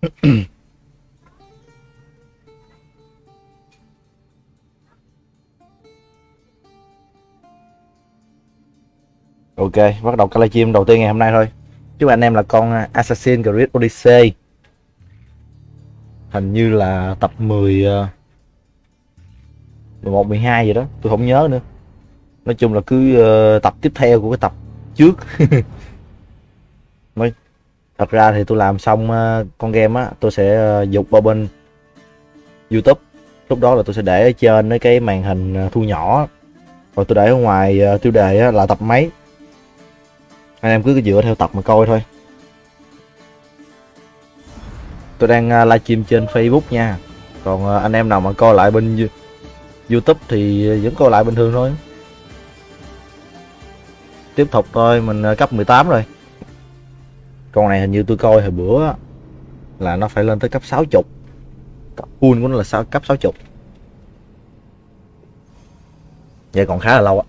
Ok, bắt đầu cái livestream đầu tiên ngày hôm nay thôi. Chúc anh em là con à, assassin Creed Odyssey. Hình như là tập 10 11 12 gì đó, tôi không nhớ nữa. Nói chung là cứ ờ, tập tiếp theo của cái tập trước. mới thật ra thì tôi làm xong ờ, con game á, tôi sẽ ờ, dục vào bên YouTube. Lúc đó là tôi sẽ để ở trên cái màn hình ờ, thu nhỏ. Rồi tôi để ở ngoài tiêu đề là tập mấy anh em cứ dựa theo tập mà coi thôi. Tôi đang livestream trên Facebook nha. Còn anh em nào mà coi lại bên YouTube thì vẫn coi lại bình thường thôi. Tiếp tục thôi mình cấp 18 rồi con này hình như tôi coi hồi bữa là nó phải lên tới cấp 60 cấp full của nó là sao cấp 60 vậy còn khá là lâu á.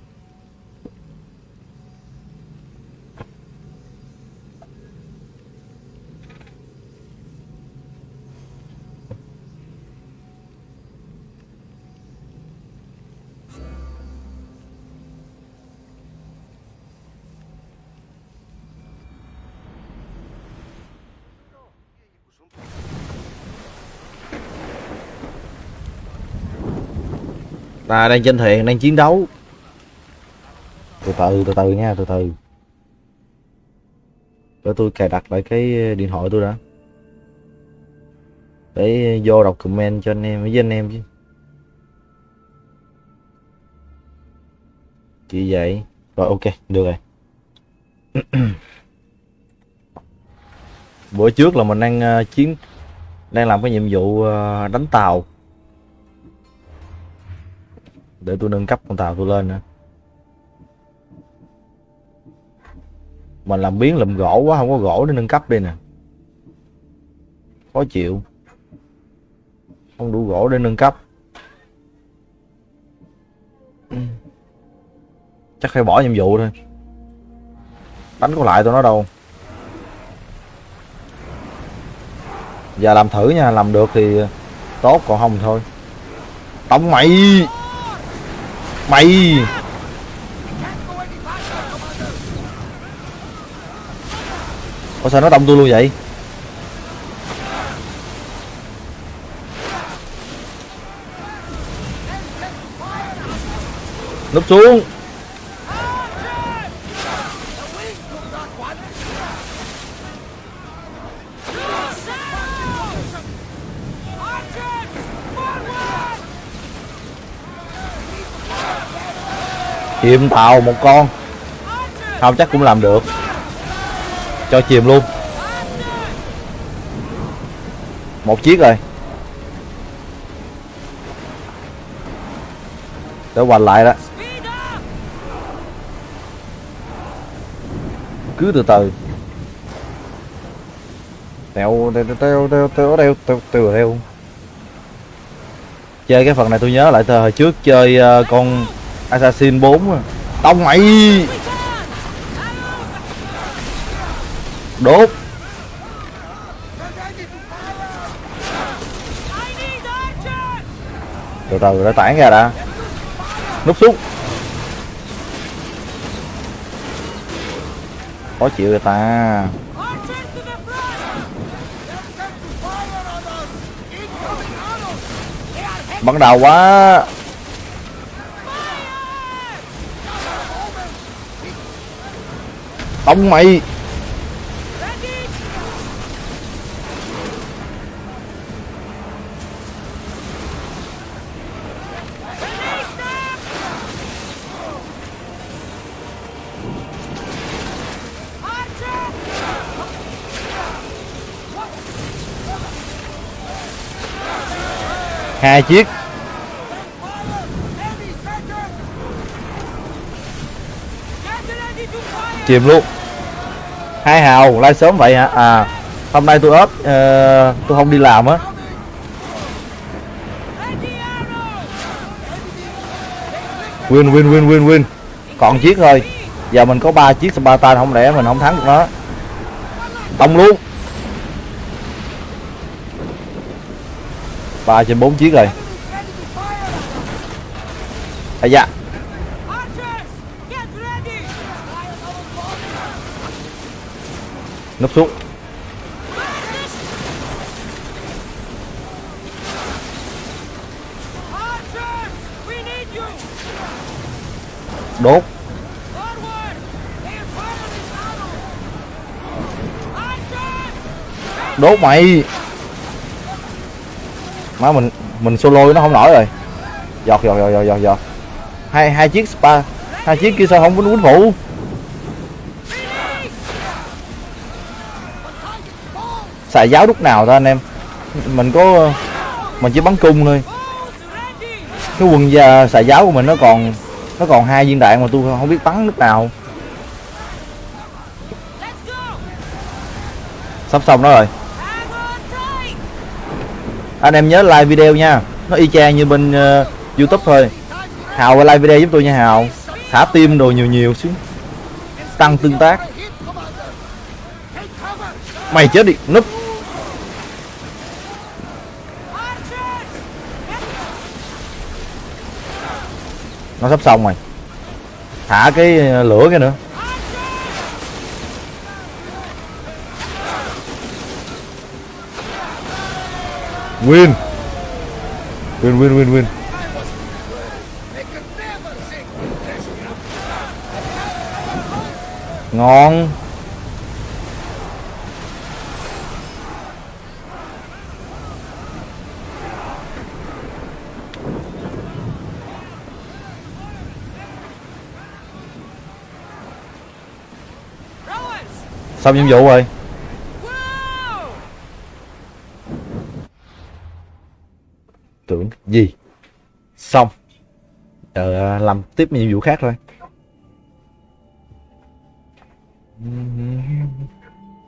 Ta đang trên thuyền đang chiến đấu. Từ từ từ từ nha từ từ. Để tôi cài đặt lại cái ờ, điện thoại tôi đã. Để vô đọc comment cho anh em với anh em chứ. Chỉ vậy. Rồi ok được rồi. Bữa trước là mình đang uh, chiến đang làm cái nhiệm vụ uh, đánh tàu để tôi nâng cấp con tàu tôi lên nữa mình làm biến lụm gỗ quá, không có gỗ để nâng cấp đi nè. Khó chịu. Không đủ gỗ để nâng cấp. Chắc phải bỏ nhiệm vụ thôi. Đánh có lại tôi nó đâu. Giờ làm thử nha, làm được thì tốt, còn không thì thôi. Tống mày! Mày. Ủa sao nó đông tôi luôn vậy? Núp xuống. Chìm tàu một con. Không chắc cũng làm được. Cho chìm luôn. Một chiếc rồi. Để hoành lại đó. Cứ từ từ. Teo teo teo teo teo teo teo teo chơi cái phần này tôi nhớ lại từ hồi trước chơi uh, con Assassin 4 à. Tông mày. Đốt. Từ từ đã tản ra đã. Núp xuống. Khó chịu người ta. Bắn đầu quá. Tông mày. Hai chiếc. Chìm luôn. Hai hào like sớm vậy hả? À hôm nay tôi ốp uh, ờ, tôi không đi làm á. Win win win win win. Còn chiếc thôi. Giờ mình có ba chiếc Spartan không lẽ mình không thắng được nó? Tông luôn. Ba trên bốn chiếc rồi. Ây da. Nấp xuống. Đốt. Đốt mày. Má, mình mình solo nó không nổi rồi. Giọt giọt giọt giọt giọt giọt. Hai hai chiếc spa, hai chiếc kia sao không có quýnh phụ xài giáo lúc nào thôi anh em. Mình có mình chỉ bắn cung thôi. Cái quần da xài giáo của mình nó còn nó còn hai viên đạn mà tôi không biết bắn lúc nào. Sắp xong đó rồi. Anh em nhớ like video nha. Nó y chang như bên uh, youtube thôi. Hào like video giúp tôi nha hào. Thả tim đồ nhiều nhiều xíu. Tăng tương tác. Mày chết đi. Núp. Nó sắp xong rồi. Thả cái ờ, lửa cái nữa. Win. Win win win win. Ngon. Xong nhiệm vụ rồi. Tưởng gì? Xong. Giờ à, làm tiếp nhiệm vụ khác thôi.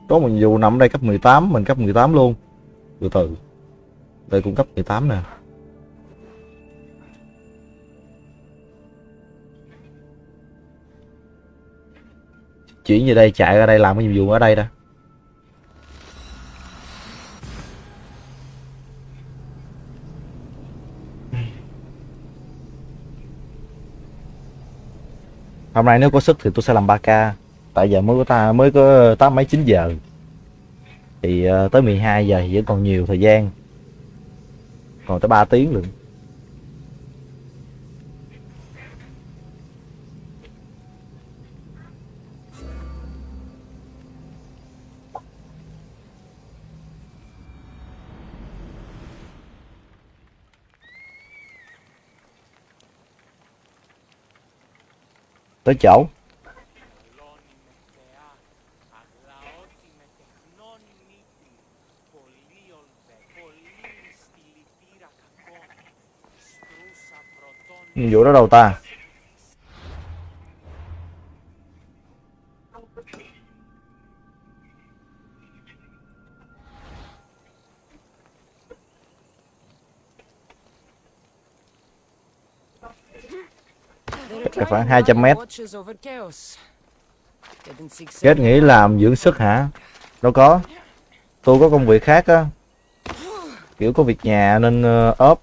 Có một nhiệm vụ nằm đây cấp 18 mình cấp 18 luôn. Từ từ. Đây cũng cấp 18 nè. Chuyển về đây, chạy ra đây làm cái nhiệm vụ ở đây đó hôm nay nếu có sức thì tôi sẽ làm 3k tại giờ mới có ta, mới có tám mấy chín giờ. Thì ờ, tới 12 giờ thì vẫn còn nhiều thời gian. Còn tới 3 tiếng luôn tới chỗ. Vụ đó đâu ta? Khoảng 200 mét. Kết nghĩ làm dưỡng sức hả? Đâu có. Tôi có công việc khác á. Kiểu có việc nhà nên uh, ốp.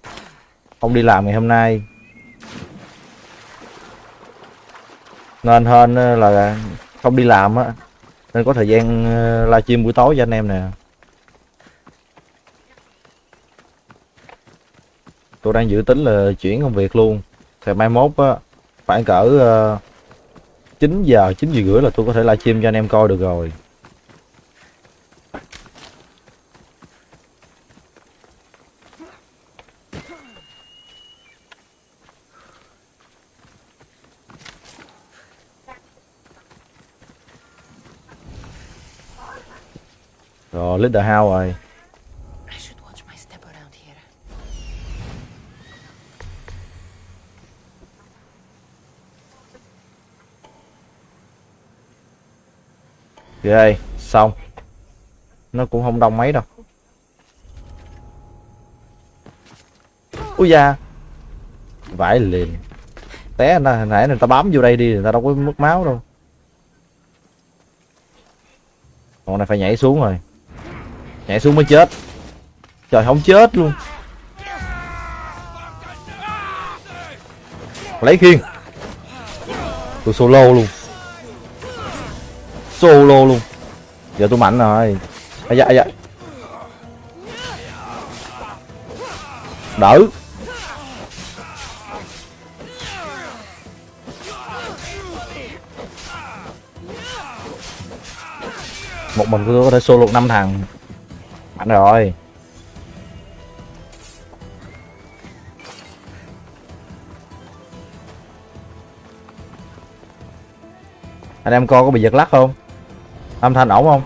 Không đi làm ngày hôm nay. Nên hơn là không đi làm á. Nên có thời gian ờ, livestream buổi tối cho anh em nè. Tôi đang dự tính là chuyển công việc luôn. Thì mai mốt á khoảng cỡ ờ, uh, 9 giờ 9 giờ rưỡi là tôi có thể livestream cho anh em coi được rồi. Rồi leader house rồi. ghê, xong. Nó cũng không đông mấy đâu. Ui da. Vải liền. Té nó hồi nãy người ta bám vô đây đi, người ta đâu có mất máu đâu. Con này phải nhảy xuống rồi. Nhảy xuống mới chết. Trời, không chết luôn. Lấy khiên. Tôi solo luôn solo luôn. Giờ tôi mạnh rồi. Ai da ai da. Đỡ. Một mình tôi có thể solo năm thằng. Mạnh rồi. Anh em coi có bị giật lắc không? Âm thanh ổn không?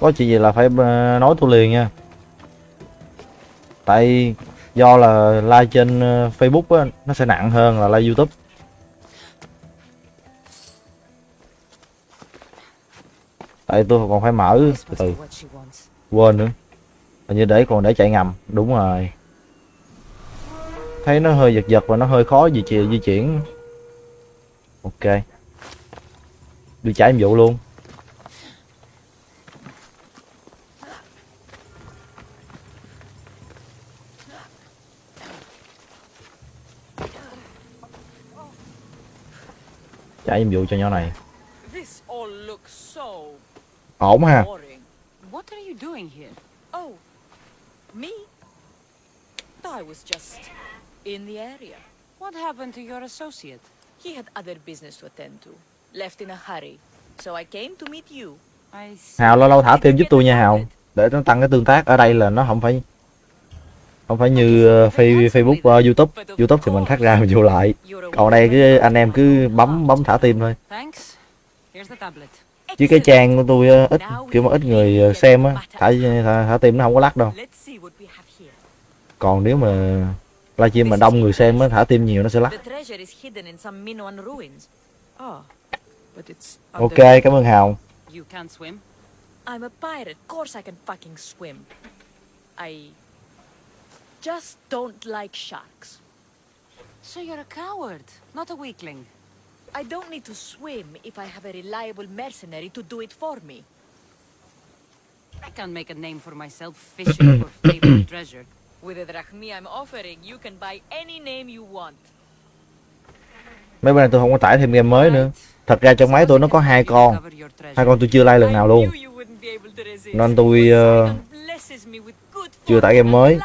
Có chuyện gì là phải ờ, nói tôi liền nha. Tại do là like trên ờ, facebook á, nó sẽ nặng hơn là like youtube. Tại tôi còn phải mở từ từ quên nữa. Hình như để, còn để chạy ngầm, đúng rồi. Thấy nó hơi giật giật và nó hơi khó di chuyển di chuyển. Ok đi chạy nhiệm vụ luôn chạy nhiệm vụ cho nhỏ này ổn ha. What are you doing here? Oh, me? I was just in the area. What happened to your associate? He had other business to attend to. Left in a hurry. So I came to meet you. I see. Hào lâu lâu thả tim giúp tôi nha Hào. để nó tăng cái tương tác. Ở đây là nó không phải không phải như ờ, Facebook ờ, YouTube. YouTube thì mình khác ra mình vô lại. Còn đây cứ anh em cứ bấm bấm thả tim thôi. Thanks. Here's the tablet. chứ cái trang của tôi ờ, ít kiểu mà ít người xem á thả, thả thả tim nó không có lắc đâu. Còn nếu mà livestream mà đông người xem á thả tim nhiều nó sẽ lắc ok under- cảm ơn Hào You can't swim? I'm a pirate. Of course I can fucking swim. I just don't like sharks. So you're a coward, not a weakling. I don't need to swim if I have a reliable mercenary to do it for me. I can't make a name for myself fishing for fabled treasure. With the drachmi I'm offering, you can buy any name you want. mấy bữa nay tôi không có tải thêm game mới nữa Right. Thật ra trong máy tôi nó có hai con. Hai con tôi chưa like lần nào luôn. Nên tôi, good chưa tải game mới.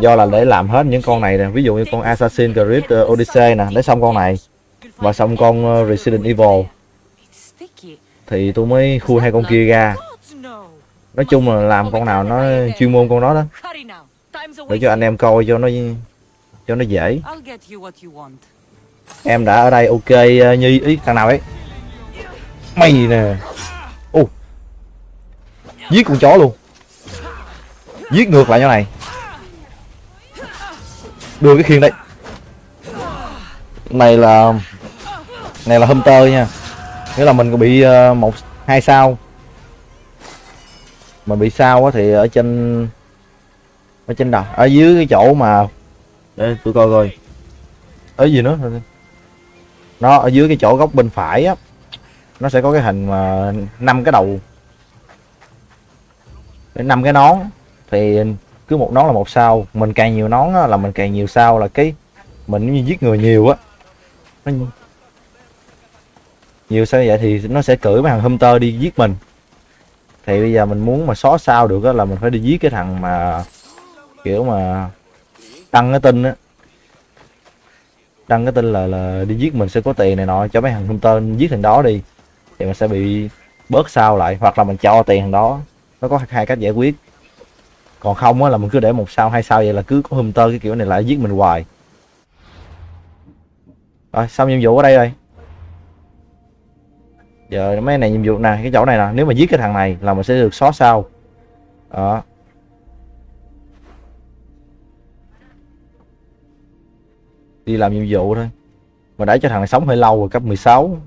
do là để làm hết những con này nè. Ví dụ như con Assassin's Creed ờ, Odyssey nè. Lấy xong con này. Và xong con ờ, Resident Evil. Thì tôi mới khui hai con kia ra. Nói chung là làm con nào nó chuyên môn con đó đó. Để cho anh em coi cho nó cho nó dễ em đã ở đây, ok ờ, như nhi ý thằng nào ấy. Mày nè. Ô. Giết con chó luôn. Giết ngược lại như này. Đưa cái khiên đây này là này là hunter nha. Nghĩa là mình có bị ờ, một, hai sao. Mà bị sao á thì ở trên ở trên đầu, ở dưới cái chỗ mà, để tôi coi coi. Ở gì nữa? Nó ở dưới cái chỗ góc bên phải á nó sẽ có cái hình mà năm cái đầu. Năm cái nón thì cứ một nón là một sao mình càng nhiều nón á, là mình càng nhiều sao là cái mình như giết người nhiều á. Nó nhiều sao vậy thì nó sẽ cử mấy thằng hunter đi giết mình. Thì bây giờ mình muốn mà xóa sao được á là mình phải đi giết cái thằng mà kiểu mà tăng cái tin á đăng cái tin là là đi giết mình sẽ có tiền này nọ, cho mấy thằng hunter giết thằng đó đi, thì mình sẽ bị bớt sao lại, hoặc là mình cho tiền thằng đó. Nó có hai cách giải quyết. Còn không á là mình cứ để một sao, hai sao vậy là cứ có hunter cái kiểu này lại giết mình hoài. Rồi, xong nhiệm vụ ở đây rồi. Giờ mấy này nhiệm vụ nè, cái chỗ này nè, nếu mà giết cái thằng này là mình sẽ được xóa sao. Đó. Đi làm nhiệm vụ thôi. Mà để cho thằng này sống hơi lâu rồi, cấp 16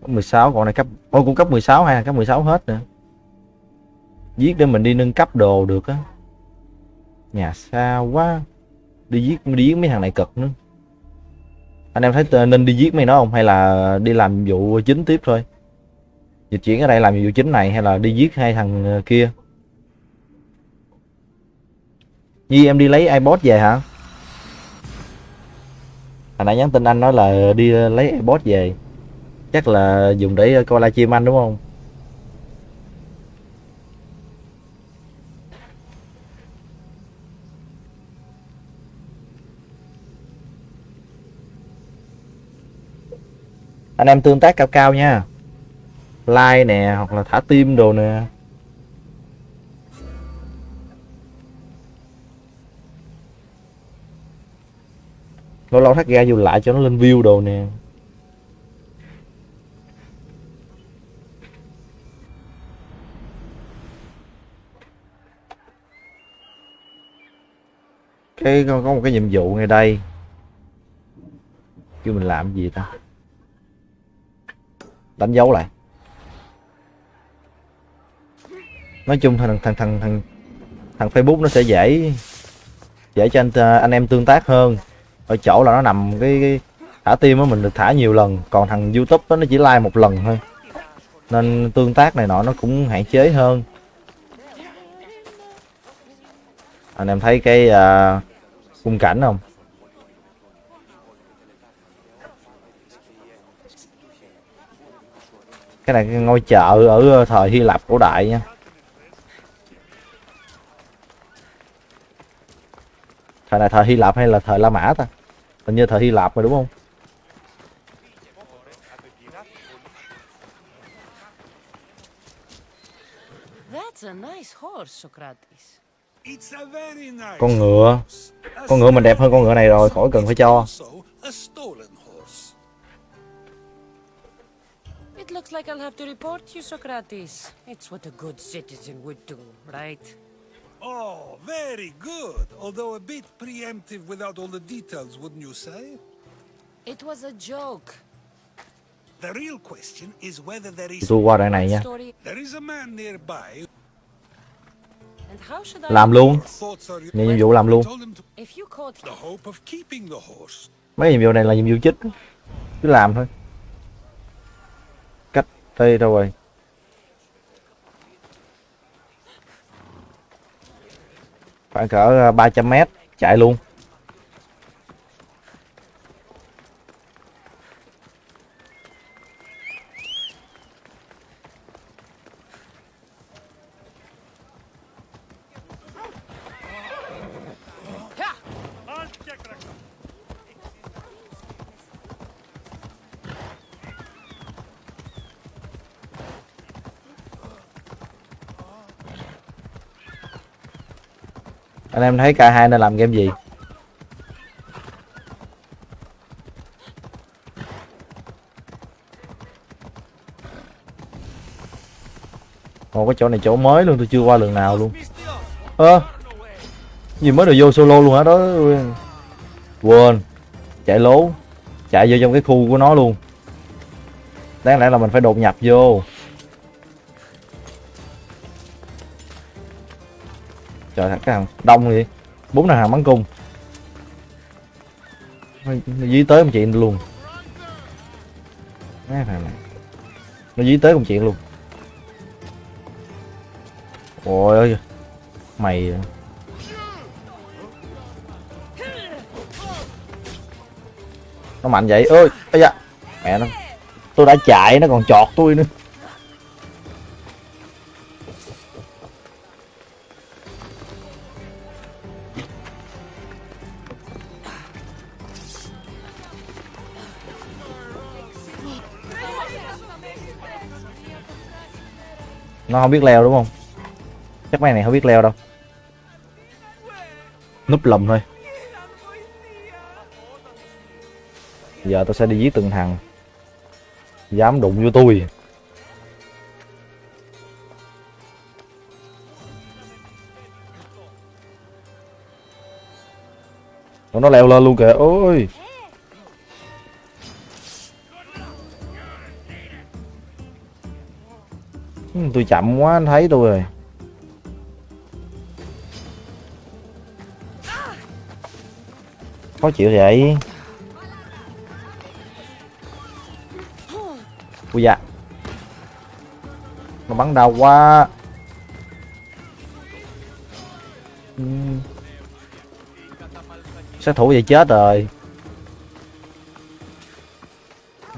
cấp 16 còn này cấp ôi cũng cấp 16 hay là cấp 16 hết nữa. Giết để mình đi nâng cấp đồ được á. Nhà xa quá. Đi giết đi giết mấy thằng này cực nữa anh em thấy nên đi giết mấy nó không? Hay là đi làm nhiệm vụ chính tiếp thôi? Dịch chuyển ở đây làm nhiệm vụ chính này hay là đi giết hai thằng ờ, kia? Nhi, em đi lấy iPod về hả? Hồi nãy nhắn tin anh nói là đi lấy airpod về. Chắc là dùng để coi livestream anh, đúng không? Anh em tương tác cao cao nha. Like nè, hoặc là thả tim đồ nè. Lâu lâu thắt ra vô lại cho nó lên view đồ nè. Cái có có một cái nhiệm vụ ngay đây. Kêu mình làm gì ta? Đánh dấu lại. Nói chung thằng thằng thằng thằng thằng Facebook nó sẽ dễ dễ cho anh anh em tương tác hơn ở chỗ là nó nằm cái, cái thả tim á mình được thả nhiều lần. Còn thằng YouTube đó nó chỉ like một lần thôi. Nên tương tác này nọ nó cũng hạn chế hơn. Anh em thấy cái uh, khung cảnh không? Cái này cái ngôi chợ ở ờ, thời Hy Lạp cổ đại nha. Thời này thời Hy Lạp hay là thời La Mã ta hình như thời Hy Lạp mà đúng không That's a nice horse, Socrates. It's a very nice con ngựa con ngựa mình đẹp hơn con ngựa này rồi khỏi cần phải cho. It looks like I'll have to report you, Socrates. It's what a good citizen would do, right? Oh, very good. Although a bit preemptive without all the details, wouldn't you say? It was a joke. The real question is whether there is tôi qua đoạn này nha Story. there is a man nearby. And how should I làm luôn nhận nhiệm vụ làm luôn told him to If you caught the hope of keeping the horse. mấy nhiệm vụ này là nhiệm vụ chính cứ làm thôi cách đây đâu rồi khoảng cỡ ờ, 300 mét chạy luôn. Anh em thấy K2 nên làm game gì? Ồ, cái chỗ này chỗ mới luôn, tôi chưa qua lần nào luôn. Ơ, gì mới được vô solo luôn hả? Đó, quên. Chạy lố. Chạy vô trong cái khu của nó luôn. Đáng lẽ là mình phải đột nhập vô. Trời thằng cái thằng đông vậy bốn thằng hàng bắn cung. Nó, dí tới một chuyện luôn. Cái thằng này. Nó dí tới một chuyện luôn. Ôi ơi mày à. nó mạnh vậy. Ơi ây da. Mẹ nó. Tôi đã chạy nó còn chọt tôi nữa. Nó không biết leo đúng không? Chắc mấy này không biết leo đâu. Núp lùm thôi. Giờ tôi sẽ đi giết từng thằng. Dám đụng vô tôi. Nó leo lên luôn kìa. Ôi tôi chậm quá, anh thấy tôi rồi. Khó chịu vậy. Ui dạ nó bắn đau quá. Sát thủ vậy chết rồi.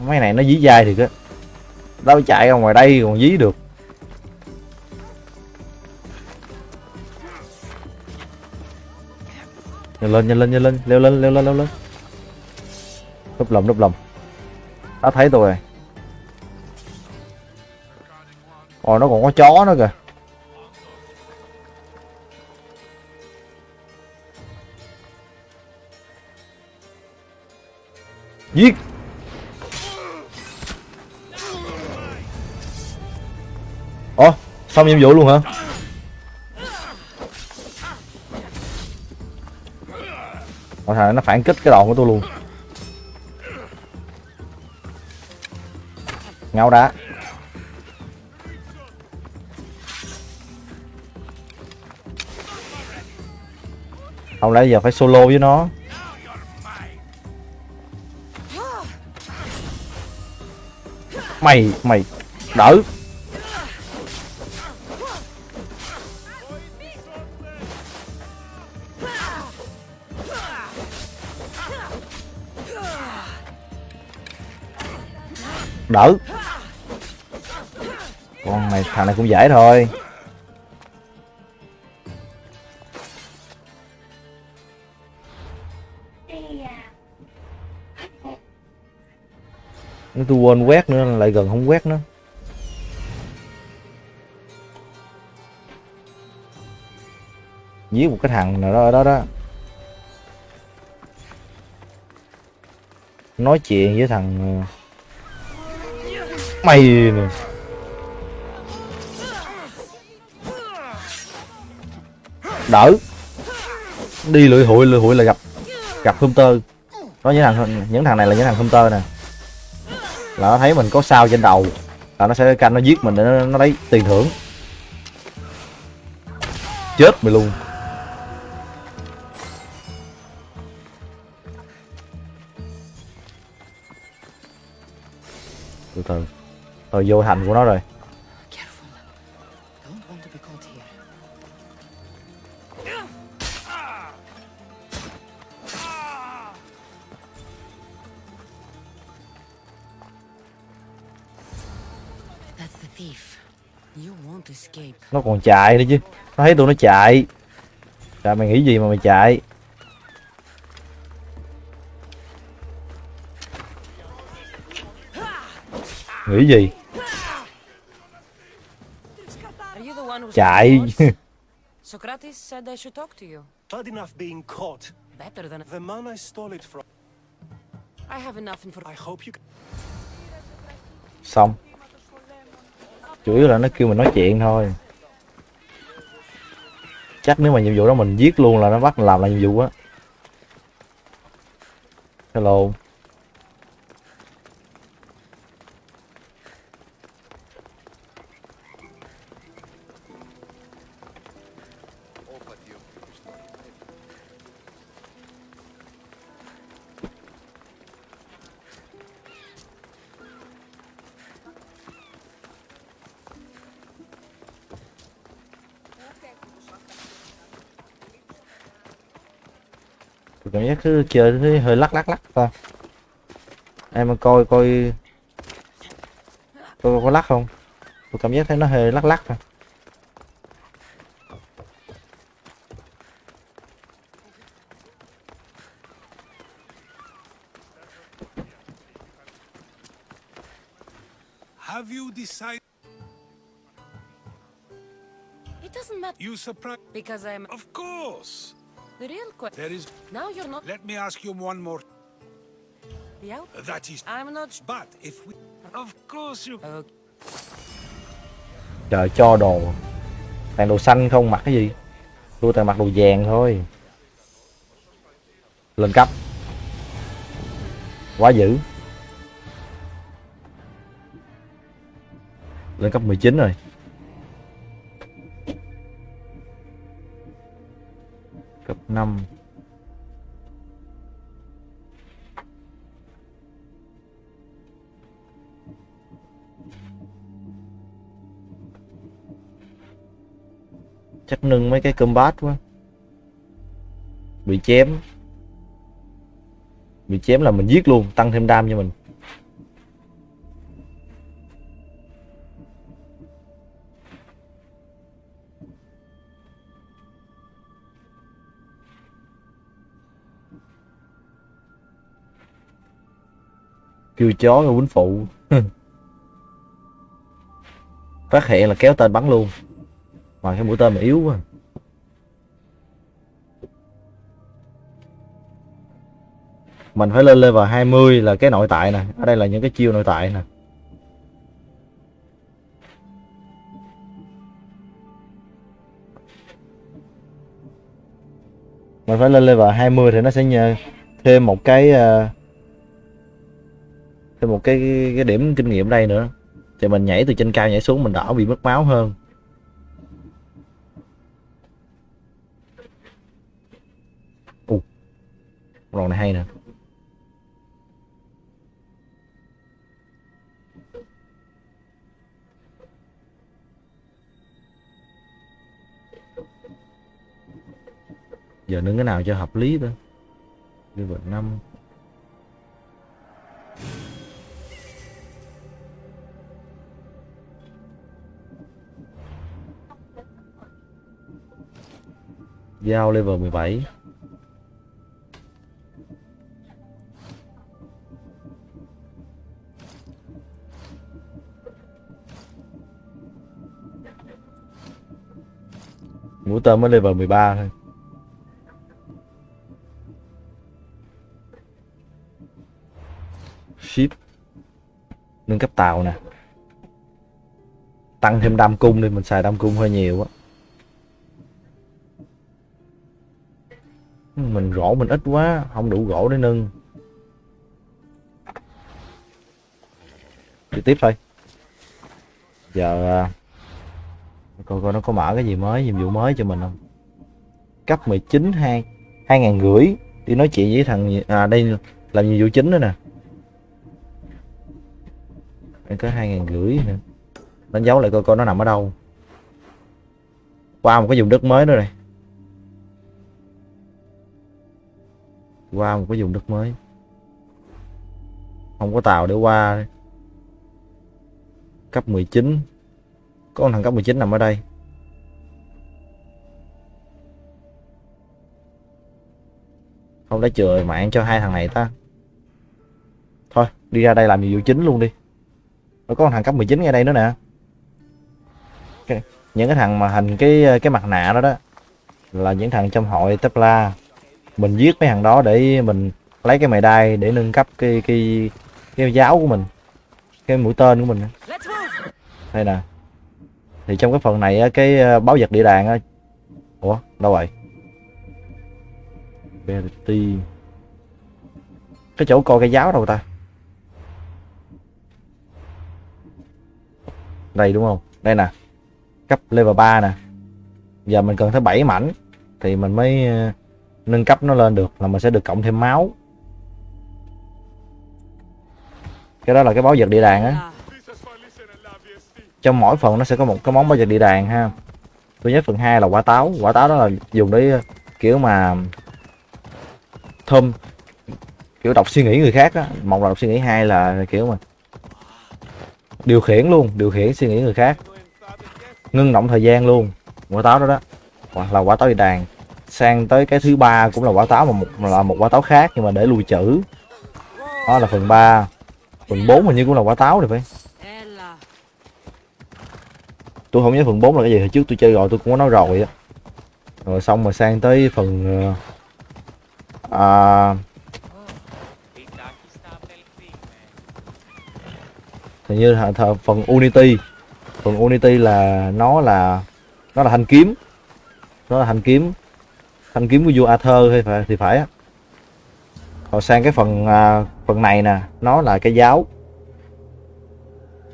Mấy này nó dí dai thì á. Đâu chạy ra ngoài đây còn dí được. Nhanh lên nhanh lên nhanh lên. Leo lên leo lên leo lên. Núp lồng núp lồng nó thấy tôi rồi. Ồ, nó còn có chó nữa kìa. Giết. Ồ xong nhiệm vụ luôn hả? Ủa thằng nó phản kích cái đòn của tôi luôn. Ngáo đá. Không lẽ giờ phải solo với nó? Mày mày, đỡ. Đỡ. Con này, thằng này cũng dễ thôi. Nếu tôi quên quét nữa, lại gần không quét nữa. Giết một cái thằng nào đó ở đó đó. Nói chuyện với thằng ờ, mày. Này. đỡ. Đi lưỡi hụi lưỡi hụi là gặp gặp tơ có những thằng những thằng này là những thằng tơ nè. Là nó thấy mình có sao trên đầu là nó sẽ canh nó giết mình để nó, nó lấy tiền thưởng. Chết mày luôn. Rồi vô thành của nó rồi. Nó còn chạy nữa chứ. Nó thấy tụi nó chạy. Trời mày nghĩ gì mà mày chạy? Nghĩ gì chạy Socrates said I should talk to you. Bad enough being caught. Better than The man I stole it from. I have enough information. I hope you. xong chủ yếu là nó kêu mình nói chuyện thôi chắc nếu mà nhiệm vụ đó mình giết luôn là nó bắt mình làm lại nhiệm vụ á hello cứ thấy hơi lắc lắc lắc ta em mà coi coi coi có lắc không tôi cảm giác thấy nó hơi lắc lắc thôi Have you decided? It doesn't matter You surprised? because I'm Of course. The real question. There is. Now you're not Let me ask you one more. the out. That is. I'm not. But if we. Of course you. Okay. trời cho đồ toàn đồ xanh không mặc cái gì tôi toàn mặc đồ vàng thôi lên cấp quá dữ lên cấp 19 rồi 5 chắc nâng mấy cái combat quá. Bị chém. Bị chém là mình giết luôn, tăng thêm đam cho mình. Kêu chó rồi quýnh phụ. Phát hiện là kéo tên bắn luôn. Mà cái mũi tên mà yếu quá. Mình phải lên level 20 là cái nội tại nè. Ở đây là những cái chiêu nội tại nè. Mình phải lên level 20 thì nó sẽ nhờ thêm một cái uh, thêm một cái cái điểm kinh nghiệm đây nữa. Thì mình nhảy từ trên cao nhảy xuống mình đỡ bị mất máu hơn. Ồ, con này hay nè. Giờ nướng cái nào cho hợp lý thôi level 5 Giao level 17 Mũi tên mới level 13 thôi. Ship. Nâng cấp tàu nè. Tăng thêm đam cung đi, Mình xài đam cung hơi nhiều á. Mình gỗ mình ít quá, không đủ gỗ để nâng. Đi tiếp thôi. Giờ à, coi coi nó có mở cái gì mới, nhiệm vụ mới cho mình không? Cấp 19 hai hai ngàn rưỡi. Đi nói chuyện với thằng à đây làm nhiệm vụ chính nữa nè. Đây có hai ngàn rưỡi nữa. Đánh dấu lại coi coi nó nằm ở đâu. Qua một cái vùng đất mới nữa này. Qua một cái vùng đất mới. Không có tàu để qua. Cấp 19 có con thằng cấp 19 nằm ở đây. Không đã chừa mạng cho hai thằng này ta? Thôi, đi ra đây làm nhiệm vụ chính luôn đi. Nó có con thằng cấp 19 ngay đây nữa nè. Những cái thằng mà hình cái cái mặt nạ đó đó, là những thằng trong hội Tesla mình giết mấy thằng đó để mình lấy cái mày đai để nâng cấp cái cái cái giáo của mình cái mũi tên của mình. Đây nè. Thì trong cái phần này á, cái ờ, báo vật địa đàng á. Ủa đâu rồi? Verity. Cái chỗ coi cái giáo đâu ta? Đây đúng không? Đây nè. Cấp level 3 nè. Giờ mình cần tới 7 mảnh thì mình mới ờ, nâng cấp nó lên được là mình sẽ được cộng thêm máu. Cái đó là cái báo vật địa đàng á. Trong mỗi phần nó sẽ có một cái món bao giờ địa đàng ha. Tôi nhớ phần 2 là quả táo. Quả táo đó là dùng để, kiểu mà, thơm, kiểu đọc suy nghĩ người khác á. Một là đọc suy nghĩ, hai là kiểu mà điều khiển luôn, điều khiển suy nghĩ người khác. Ngưng động thời gian luôn. Quả táo đó đó. Hoặc là quả táo địa đàng sang tới cái thứ ba cũng là quả táo mà một là một quả táo khác nhưng mà để lùi chữ đó là phần 3 phần 4 hình như cũng là quả táo rồi phải. Tôi không nhớ phần 4 là cái gì hồi trước tôi chơi rồi tôi cũng có nói rồi á. Rồi xong rồi sang tới phần ờ, à, hình như là th- phần Unity. Phần Unity là nó là nó là thanh kiếm. Nó là thanh kiếm thanh kiếm của vua Arthur hay phải thì phải á. Còn sang cái phần à, phần này nè nó là cái giáo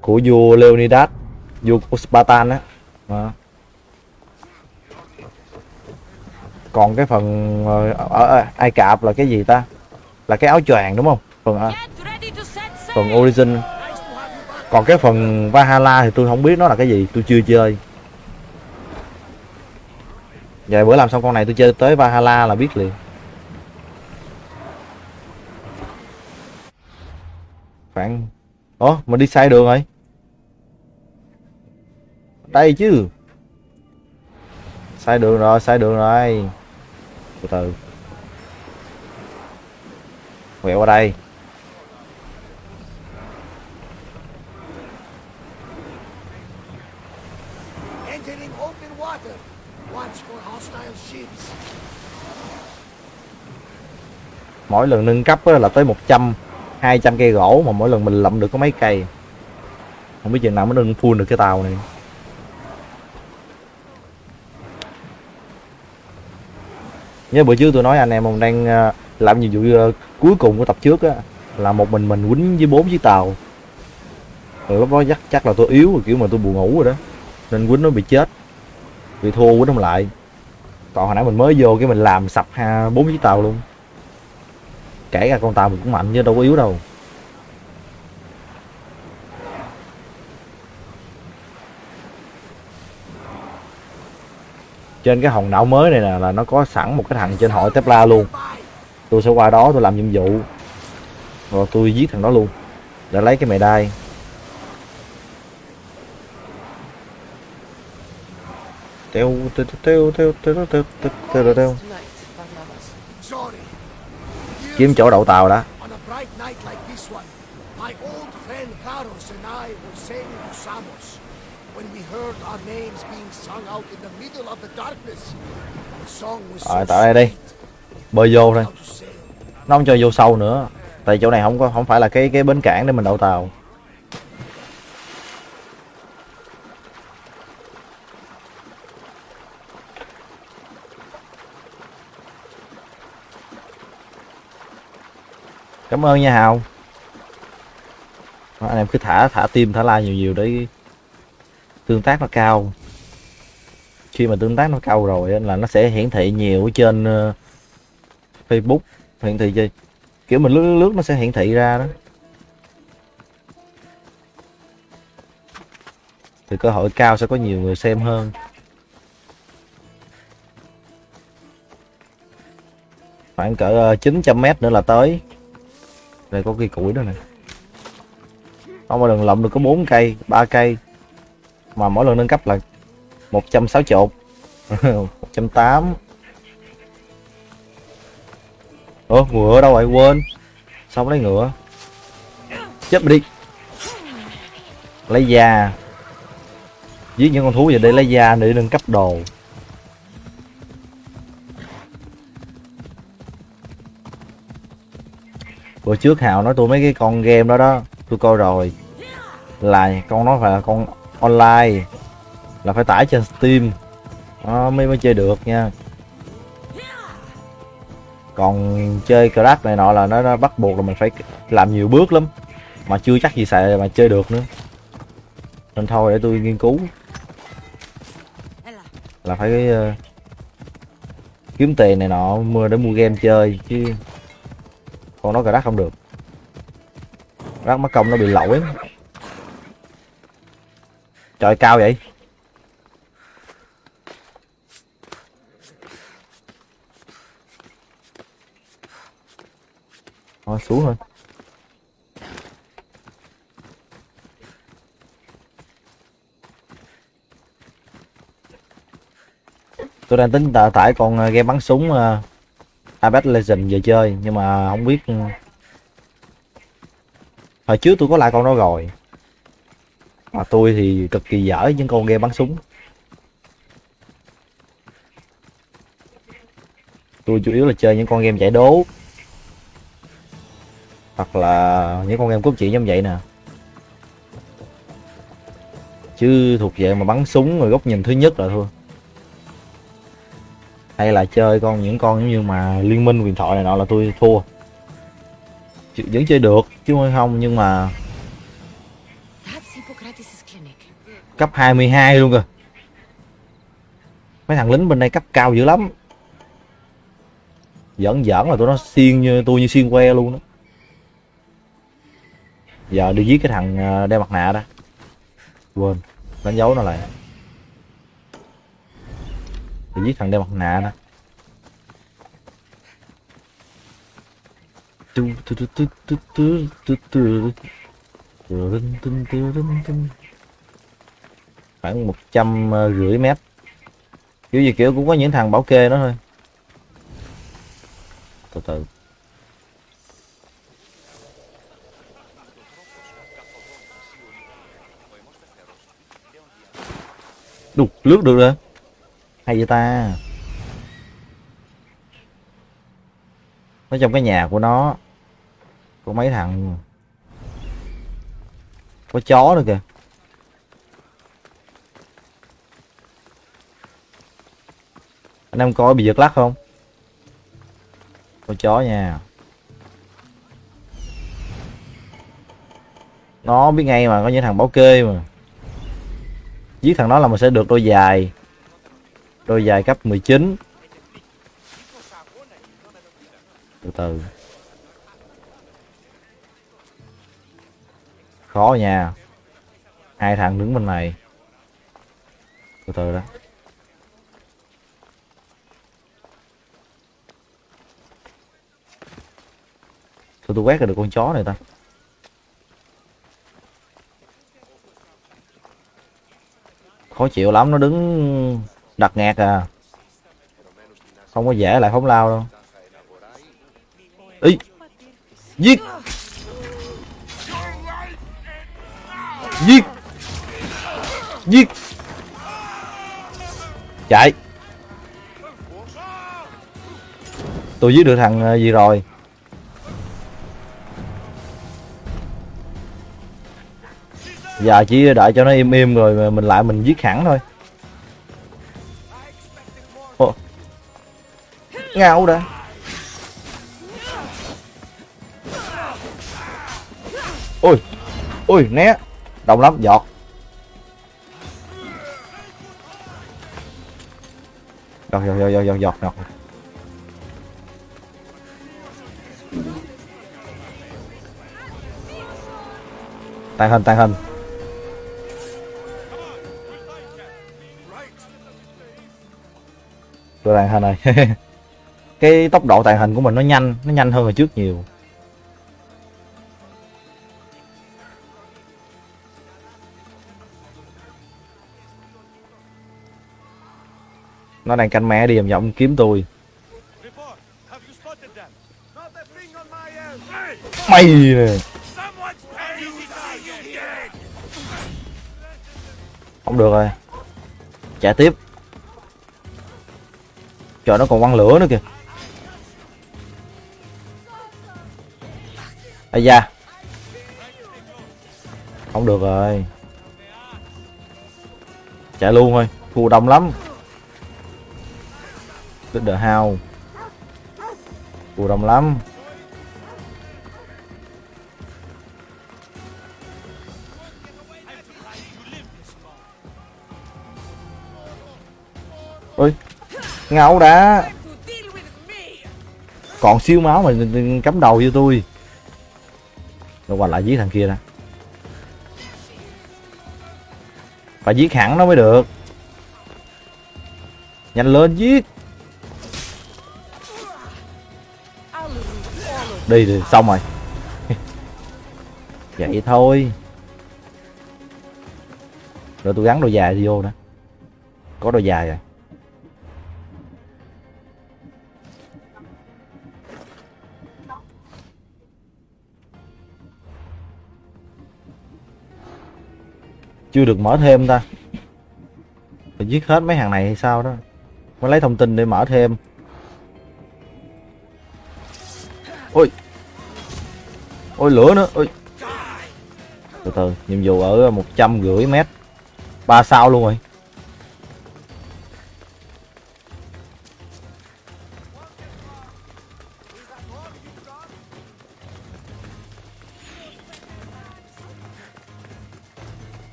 của vua Leonidas vua của Spartan á. Còn cái phần ờ, ở, ở Ai Cập là cái gì ta? Là cái áo choàng đúng không? Phần sail! phần Origin. Còn cái phần Valhalla thì tôi không biết nó là cái gì tôi chưa chơi Vậy bữa làm xong con này tôi chơi tới Valhalla là biết liền. Khoảng Ủa mình đi sai đường rồi? Đây chứ. Sai đường rồi, sai đường rồi. Từ từ. Quẹo qua đây. Mỗi lần nâng cấp là tới 100 200 cây gỗ mà mỗi lần mình lậm được có mấy cây. Không biết chừng nào mới nâng full được cái tàu này. Nhớ bữa trước tôi nói anh em ông đang ờ, làm nhiệm vụ ờ, cuối cùng của tập trước á, là một mình mình quýnh với bốn chiếc tàu. Rồi lúc đó chắc chắc là tôi yếu rồi kiểu mà tôi buồn ngủ rồi đó, nên quýnh nó bị chết. Bị thua quýnh không lại. Còn hồi nãy mình mới vô cái mình làm sập ha, bốn chiếc tàu luôn kể cả con tàu mình cũng mạnh chứ đâu có yếu đâu trên cái hòn đảo mới này nè là nó có sẵn một cái thằng trên hội Tesla luôn tôi sẽ qua đó tôi làm nhiệm vụ rồi tôi giết thằng đó luôn để lấy cái mề đai teo teo teo teo teo teo teo teo teo kiếm chỗ đậu tàu đó. Rồi tại đây đi. Bơi vô thôi. Nó không cho vô sâu nữa. Tại chỗ này không có không phải là cái cái bến cảng để mình đậu tàu. Cảm ơn nha hào. Đó, anh em cứ thả thả tim thả like nhiều nhiều để tương tác nó cao. Khi mà tương tác nó cao rồi là nó sẽ hiển thị nhiều ở trên ờ, Facebook. Hiển thị gì kiểu mình lướt lướt nó sẽ hiển thị ra đó. Thì cơ hội cao sẽ có nhiều người xem hơn. Khoảng cỡ ờ, 900 mét nữa là tới đây, có cây củi đó này không mà đừng lộng được có 4 cây 3 cây. Mà mỗi lần nâng cấp là 160 180 Ủa, ngựa đâu vậy? Quên. Xong lấy ngựa? Chết đi. Lấy da. Giết những con thú về đây lấy da để nâng cấp đồ. Bữa trước Hào nói tôi mấy cái con game đó đó Tôi coi rồi. Là con nó phải là con online Là phải tải trên Steam. Nó mới mới chơi được nha. Còn chơi crack này nọ là nó, nó bắt buộc là mình phải làm nhiều bước lắm mà chưa chắc gì xài mà chơi được nữa. Nên thôi để tôi nghiên cứu. Là phải uh, kiếm tiền này nọ mua để mua game chơi chứ con nó crash không được. Crash mất công nó bị lỗi. Trời cao vậy? Thôi, xuống thôi. Tôi đang tính tạ- tải con ờ, game bắn súng ờ, Apex Legends về chơi, nhưng mà không biết ừ. hồi trước tôi có lại con đó rồi. Mà tôi thì cực kỳ dở những con game bắn súng. Tôi chủ yếu là chơi những con game giải đố. Hoặc là những con game cốt truyện giống vậy nè. Chứ thuộc về mà bắn súng rồi góc nhìn thứ nhất là thôi hay là chơi con, những con giống như mà liên minh, huyền thoại này nọ là tôi thua. Chứ- vẫn chơi được, chứ không nhưng mà cấp 22 luôn cơ mấy thằng lính bên đây cấp cao dữ lắm. Giỡn giỡn là tụi nó xiên như, tôi như xiên que luôn đó. Giờ đi giết cái thằng à, đeo mặt nạ đó. Quên, đánh dấu nó lại đi giết thằng đeo mặt nạ đó. Tu tu tu tu tu tu tu tu. tu tu khoảng một trăm rưỡi mét. Kiểu gì kiểu cũng có những thằng bảo kê nó thôi. Từ từ. Đục, lướt được rồi hay vậy ta? Nó trong cái nhà của nó, có mấy thằng, có chó nữa kìa. Anh em coi bị giật lắc không? Có chó nha. Nó biết ngay mà, có những thằng bảo kê mà. Giết thằng đó là mình sẽ được đôi dài đôi dài cấp 19 từ từ. Khó nha. Hai thằng đứng bên này. Từ từ đó. Tôi tôi quét ra được con chó này ta. Khó chịu lắm, nó đứng đặt ngạt à. Không có dễ, lại phóng lao đâu. Ý giết. Giết. Giết. Chạy. Tôi giết được thằng à, gì rồi? Giờ chỉ đợi cho nó im im rồi mình lại mình giết hẳn thôi. ngáo đã. Ôi ôi, né. Đau lắm, giọt. Giọt giọt giọt giọt giọt giọt tàn hình tàn hình. Tôi đang hình này. cái tốc độ tàng hình của mình nó nhanh nó nhanh hơn hồi trước nhiều. Nó đang canh mẹ đi vòng vòng kiếm tôi. Mày nè. Không được rồi. Chạy tiếp. Trời, nó còn quăng lửa nữa kìa. Ây da. Không được rồi. Chạy luôn thôi. Thua đông lắm. Đứt the hao thua đông lắm. Ôi, ngáo đã. Còn siêu máu mà cắm đầu cho tôi rồi qua lại giết thằng kia ra phải giết hẳn nó mới được. Nhanh lên giết. Đi đi, xong rồi. Vậy thôi. Rồi tôi gắn đôi dài vô nữa có đôi dài rồi. Chưa được mở thêm ta. Phải giết hết mấy hàng này hay sao đó. Mới lấy thông tin để mở thêm. Ôi. Ôi, lửa nữa. Ôi. Từ từ, nhiệm vụ ở một trăm rưỡi mét. Ba sao luôn rồi.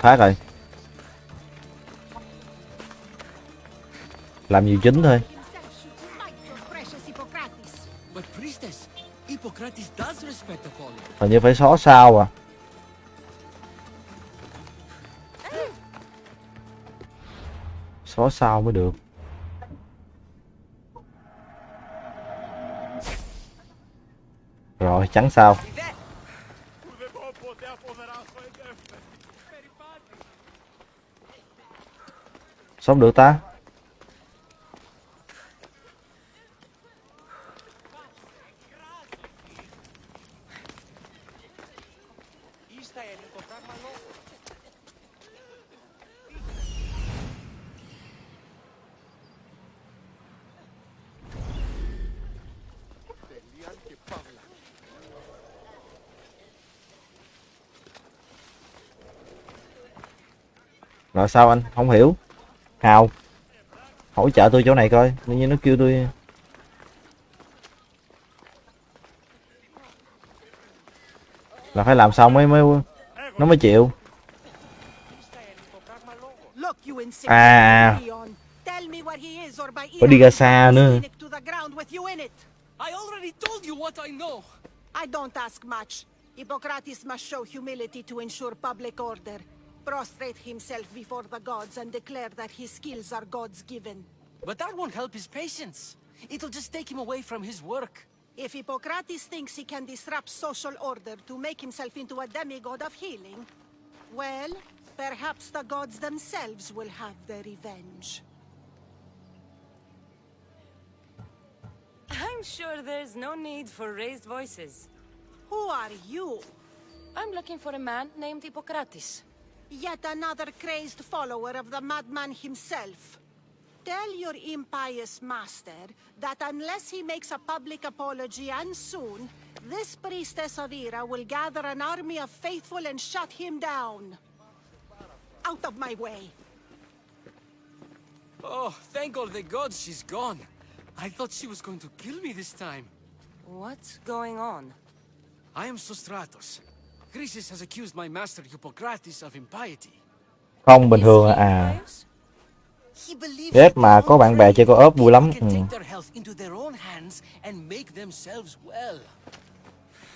Thoát rồi Làm nhiều chính thôi. Hình như phải xóa sao à. Xóa sao mới được. Rồi trắng sao Sao không được ta? Rồi sao anh? Không hiểu. Hào. Hỗ trợ tôi chỗ này coi. Tự nhiên nó kêu tôi... Là phải làm xong mới mới nó mới chịu. Look, you insane À, Leon. Tell me what he is or by phải đi ra xa nữa. Phoenix to the ground with you in it. I already told you what I know. I don't ask much. Hippocrates must show humility to ensure public order. Prostrate himself before the gods and declare that his skills are gods given. But that won't help his patients. It'll just take him away from his work. If Hippocrates thinks he can disrupt social order to make himself into a demigod of healing, well, perhaps the gods themselves will have their revenge. I'm sure there's no need for raised voices. Who are you? I'm looking for a man named Hippocrates. Yet another crazed follower of the madman himself. Tell your impious master that unless he makes a public apology and soon, this priestess of Ira will gather an army of faithful and shut him down. Out of my way. Oh, thank all the gods she's gone. I thought she was going to kill me this time. What's going on? I am Sostratos. Chrysis has accused my master Hippocrates of impiety. Không bình thường à. à. Ghét that mà có bạn bè chơi praying co-op vui lắm. Ừ.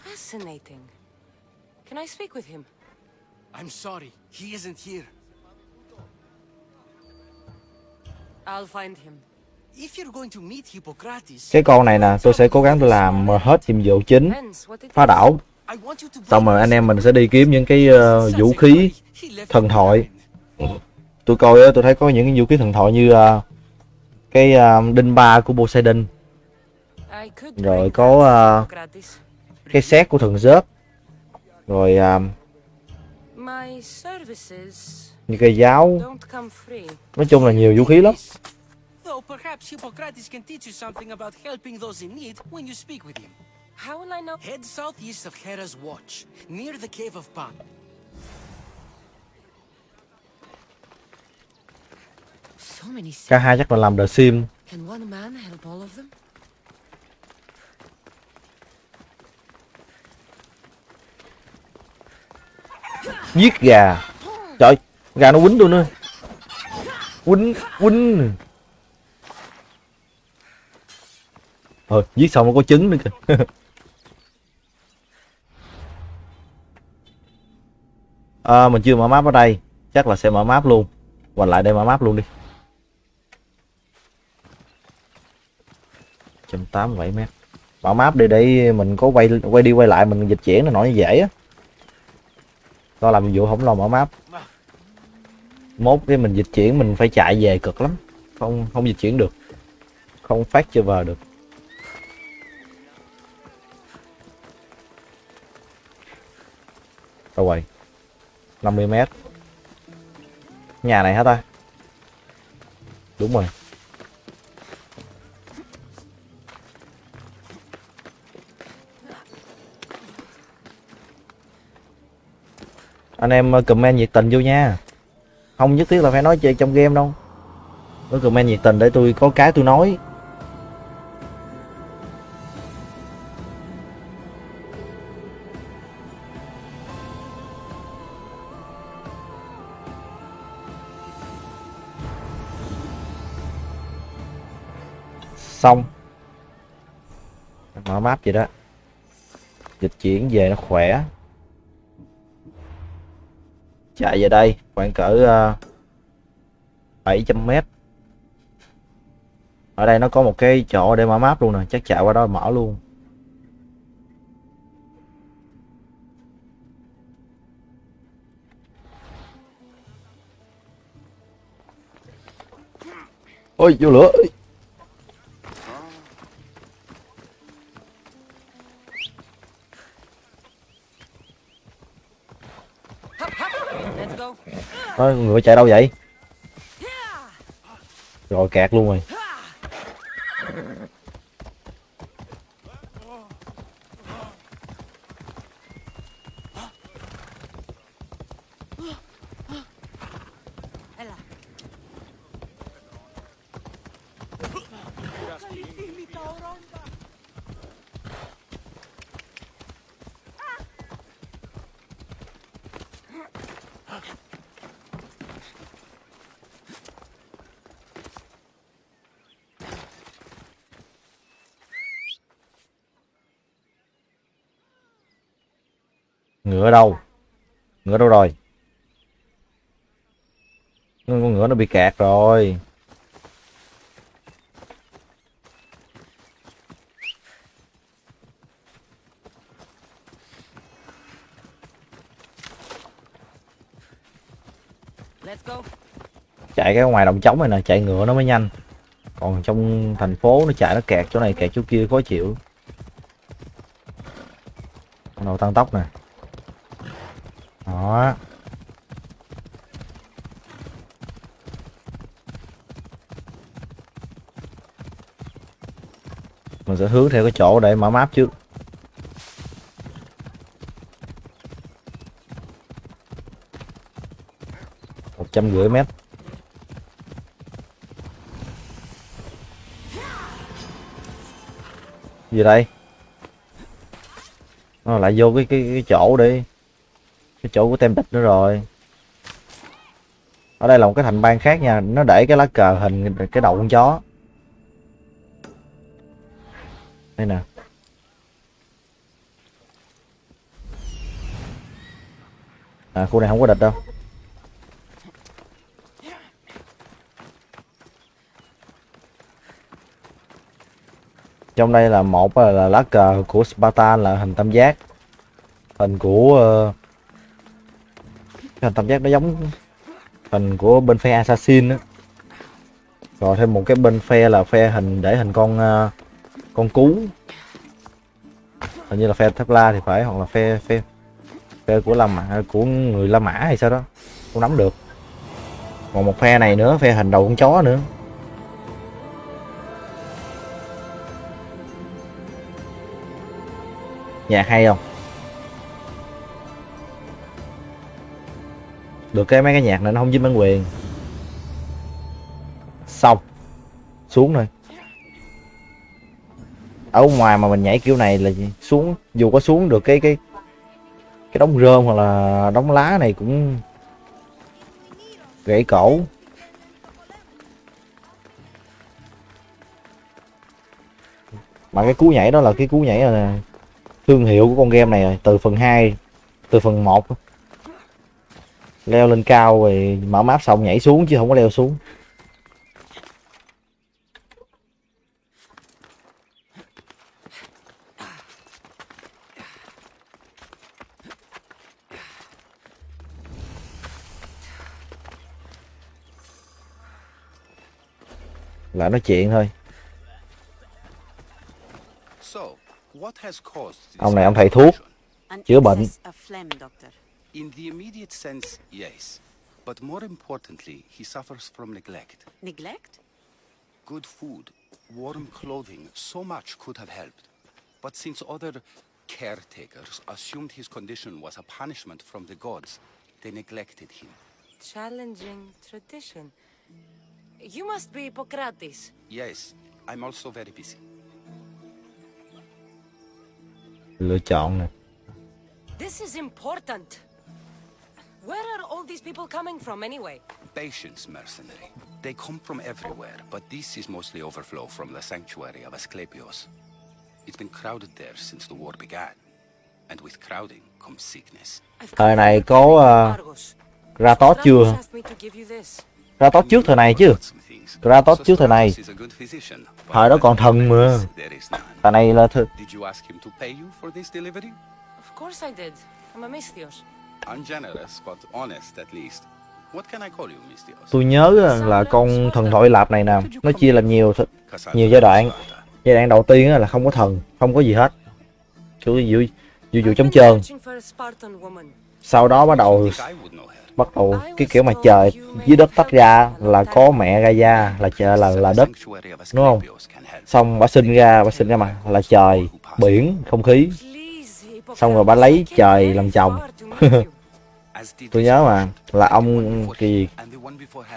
Fascinating. Can I speak with him? I'm sorry, he isn't here. I'll find him. If you're going to meet Hippocrates, Cái con này nè, tôi sẽ cố gắng tôi làm hết nhiệm vụ chính, phá đảo. Xong rồi anh em mình sẽ đi kiếm những cái Such vũ khí thần thoại. Tôi coi á, tôi thấy có những cái vũ khí thần thoại như ờ, cái ờ, đinh ba của Poseidon, rồi có Hippocrates. cái xét của thần Zeus, rồi services như cây giáo. Nói chung là nhiều vũ khí lắm. Though perhaps Hippocrates can teach you something about helping those in need when you speak with him. How will I know? Head southeast of Hera's Watch, near the Cave of Pan. So many Cả hai chắc là làm The Sim. Can one man help all of them? Giết gà. Trời, gà nó quýnh tôi nữa. Quýnh, quýnh. Ờ, giết xong nó có trứng nữa kìa. à, mình chưa mở map ở đây. Chắc là sẽ mở map luôn. Hoành lại đây mở map luôn đi. 187 mét. Mở map đi để mình có quay quay đi quay lại mình dịch chuyển nó nổi dễ á. Lo làm vụ không lo mở map. Mốt cái mình dịch chuyển mình phải chạy về cực lắm. Không không dịch chuyển được. Không phát chưa vào được. 50 mét. Nhà này hả ta? Đúng rồi. anh em ờ, comment nhiệt tình vô nha không nhất thiết là phải nói chơi trong game đâu có comment nhiệt tình để tôi có cái tôi nói xong. Mở map vậy đó. Dịch chuyển về nó khỏe. Chạy về đây khoảng cỡ ờ, uh, 700m ở đây nó có một cái chỗ để mở map luôn nè chắc chạy qua đó mở luôn. Ôi vô lửa. Ôi, người chạy đâu vậy? Rồi kẹt luôn rồi ngựa đâu? Ngựa đâu rồi? Con ngựa nó bị kẹt rồi. Chạy cái ngoài đồng trống này nè chạy ngựa nó mới nhanh. Còn trong thành phố nó chạy nó kẹt chỗ này kẹt chỗ kia khó chịu. Bắt đầu tăng tốc nè đó. Mình sẽ hướng theo cái chỗ để mở map trước. Một trăm rưỡi mét. Gì đây? Nó lại vô cái cái cái chỗ đi cái chỗ của tem địch nữa rồi. Ở đây là một cái thành bang khác nha nó để cái lá cờ hình cái đầu con chó. Đây nè. À khu này không có địch đâu. Trong đây là một là, lá cờ của Sparta là hình tam giác. Hình của uh, hình tam giác nó giống hình của bên phe assassin đó rồi thêm một cái bên phe là phe hình để hình con uh, con cú. Hình như là phe thép la thì phải hoặc là phe phe phe của la mã à, của người la mã hay sao đó. Không nắm được. Còn một phe này nữa phe hình đầu con chó nữa. Nhạc hay không? Được cái, mấy cái nhạc này nó không dính bản quyền. Xong. Xuống thôi. Ở ngoài mà mình nhảy kiểu này là gì? xuống, dù có xuống được cái cái cái đống rơm hoặc là đống lá này cũng gãy cổ. Mà cái cú nhảy đó là cái cú nhảy là thương hiệu của con game này rồi, từ phần 2 từ phần 1 leo lên cao rồi mở map xong nhảy xuống chứ không có leo xuống. Lại nói chuyện thôi. Ông này ông thầy thuốc Chữa bệnh. Excess of phlegm, Doctor. In the immediate sense, yes. But more importantly, he suffers from neglect. Neglect? Good food, warm clothing, so much could have helped. But since other caretakers assumed his condition was a punishment from the gods, they neglected him. Challenging tradition. You must be Hippocrates. Yes, I'm also very busy. lựa chọn nè This is important. Where are all these people coming from anyway? Patience mercenary. They come from everywhere, but this is mostly overflow from the sanctuary of Asclepios. It's been crowded there since the war began. And with crowding comes sickness. I've thời come này from có uh, Argos. Kratos chưa Stratos to you this. Kratos trước thời này chứ Kratos trước thời này thời đó còn thần mà thời này là th Did you ask him to pay you for this delivery? Of course I did. I'm a Misthios. Ungenerous, but honest at least. What can I call you, Mistios? tôi nhớ là con thần thoại lạp này nè. Nó chia làm nhiều nhiều giai đoạn. Giai đoạn đầu tiên á là không có thần không có gì hết. Kiểu dụ dụ dụ trống been trơn. Sau đó bắt đầu bắt đầu cái kiểu mà trời dưới đất tách ra là có mẹ Gaia là trời là là đất. đúng không? Xong bà sinh ra bà sinh ra mà là trời biển không khí Xong rồi bà lấy trời làm chồng. tôi nhớ mà là ông kỳ.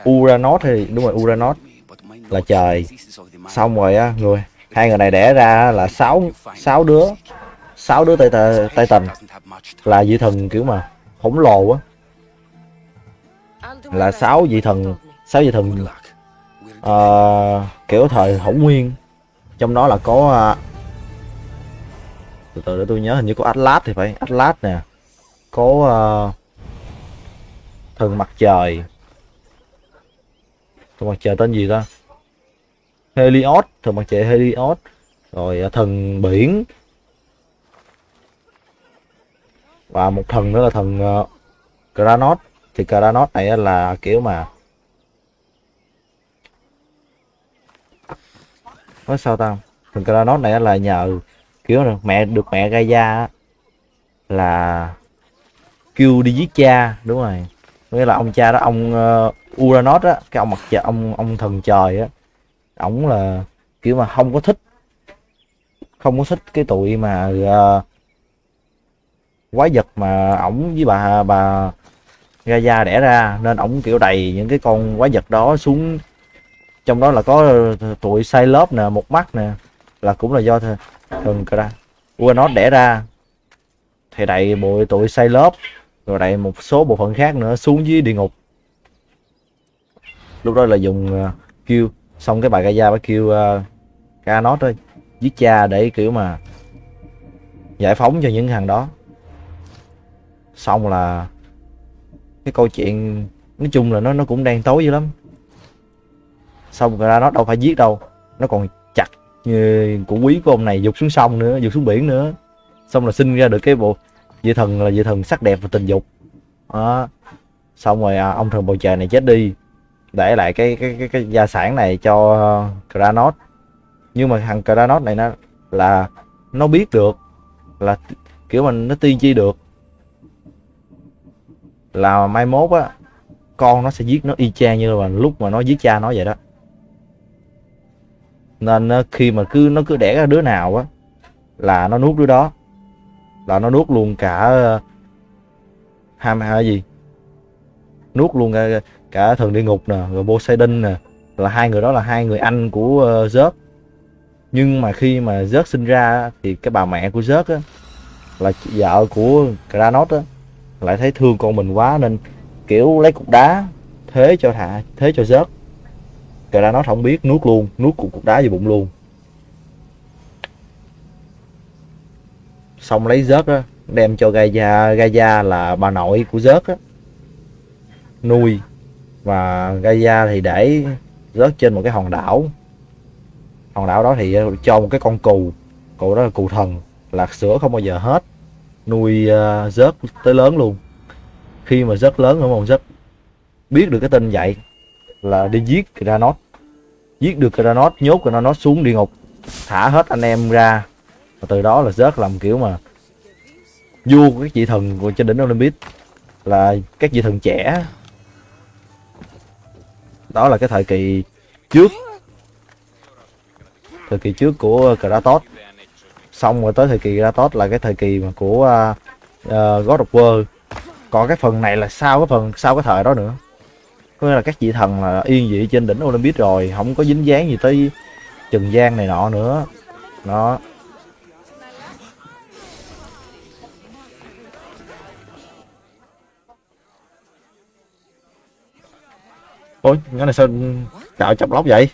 Uranus thì đúng rồi Uranus là trời. xong rồi á người hai người này đẻ ra là sáu sáu đứa sáu đứa tay tay, tần là vị thần kiểu mà khổng lồ á là sáu vị thần sáu vị thần uh, kiểu thời hỗn nguyên trong đó là có từ từ để tôi nhớ hình như có Atlas thì phải. Atlas nè. Có uh, thần mặt trời. Thần mặt trời tên gì ta? Helios thần mặt trời Helios. Rồi uh, thần biển. Và một thần nữa là thần ờ, uh, Kranos thì Kranos này là kiểu mà nói sao ta? Thần Kranos này là nhờ kiểu là mẹ được mẹ Gaia á, là kêu đi giết cha đúng rồi. Nghĩa là ông cha đó ông uh, Uranus á cái ông mặt trời ông ông thần trời á ổng là kiểu mà không có thích không có thích cái tụi mà uh, quái vật mà ổng với bà bà Gaia đẻ ra. Nên ổng kiểu đầy những cái con quái vật đó xuống. Trong đó là có tụi lớp nè một mắt nè là cũng là do thường thần ra Uranus đẻ ra. Thì đẩy bộ tụi lớp rồi đẩy một số bộ phận khác nữa xuống dưới địa ngục. Lúc đó là dùng uh, kêu xong cái bà Gaia bà kêu uh, nó đó giết cha để kiểu mà giải phóng cho những thằng đó. Xong là cái câu chuyện nói chung là nó nó cũng đang tối dữ lắm. Xong ra nó đâu phải giết đâu nó còn của như quý của ông này dục xuống sông nữa dục xuống biển nữa. Xong là sinh ra được cái bộ vị thần là vị thần sắc đẹp và tình dục. Đó. Xong rồi à, ông thần bầu trời này chết đi để lại cái cái cái, cái gia sản này cho Kranos. Nhưng mà thằng Kranos này nó là nó biết được là kiểu mình nó tiên tri được. Là mai mốt á con nó sẽ giết nó y chang như là lúc mà nó giết cha nó vậy đó nên ờ, khi mà cứ nó cứ đẻ ra đứa nào á là nó nuốt đứa đó. Là nó nuốt luôn cả ờ, ham hay gì? Nuốt luôn cả, cả thần địa ngục nè rồi Poseidon nè. Là hai người đó là hai người anh của uh, Zeus. Nhưng mà khi mà Zeus sinh ra thì cái bà mẹ của Zeus á là vợ của Kranos á lại thấy thương con mình quá nên kiểu lấy cục đá thế cho thả thế cho Zeus. Kranos không biết nuốt luôn nuốt cục cục đá vào bụng luôn. Xong lấy rớt á đem cho Gaia Gaia là bà nội của rớt á. Nuôi và Gaia thì để rớt trên một cái hòn đảo. Hòn đảo đó thì cho một cái con cù cù đó là cù thần lạc sữa không bao giờ hết. Nuôi uh, rớt tới lớn luôn. Khi mà rớt lớn ở một rớt biết được cái tin vậy là đi giết Kranos. Giết được Kranos nhốt Kranos xuống địa ngục. Thả hết anh em ra. Và từ đó là rớt làm kiểu mà vua của các vị thần của trên đỉnh Olympus là các vị thần trẻ. Đó là cái thời kỳ trước. Thời kỳ trước của Kratos. Xong rồi tới thời kỳ Kratos là cái thời kỳ mà của uh, God of War. Còn cái phần này là sau cái phần sau cái thời đó nữa có nghĩa là các vị thần là yên vị trên đỉnh Olympus rồi, không có dính dáng gì tới trần gian này nọ nữa. Đó. Ôi, cái này sao cạo chọc lóc vậy?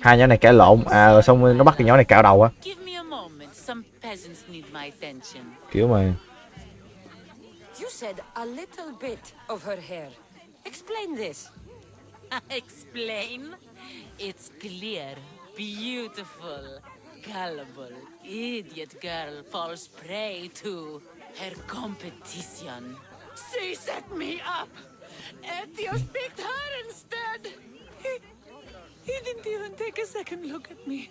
Hai nhỏ này cãi lộn. À rồi xong nó bắt cái nhỏ này cạo đầu á. Peasants need my attention. kiểu mà You said a little bit of her hair. Explain this. Explain? It's clear, beautiful, gullible, idiot girl falls prey to her competition. She set me up! Ethios picked her instead! He, he didn't even take a second look at me.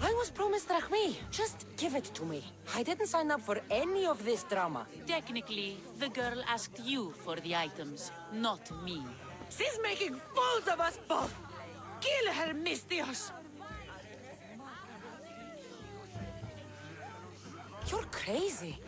I was promised Rachmi. Just give it to me. I didn't sign up for any of this drama. Technically, the girl asked you for the items, not me. She's making fools of us both! Kill her, Mistios! You're crazy.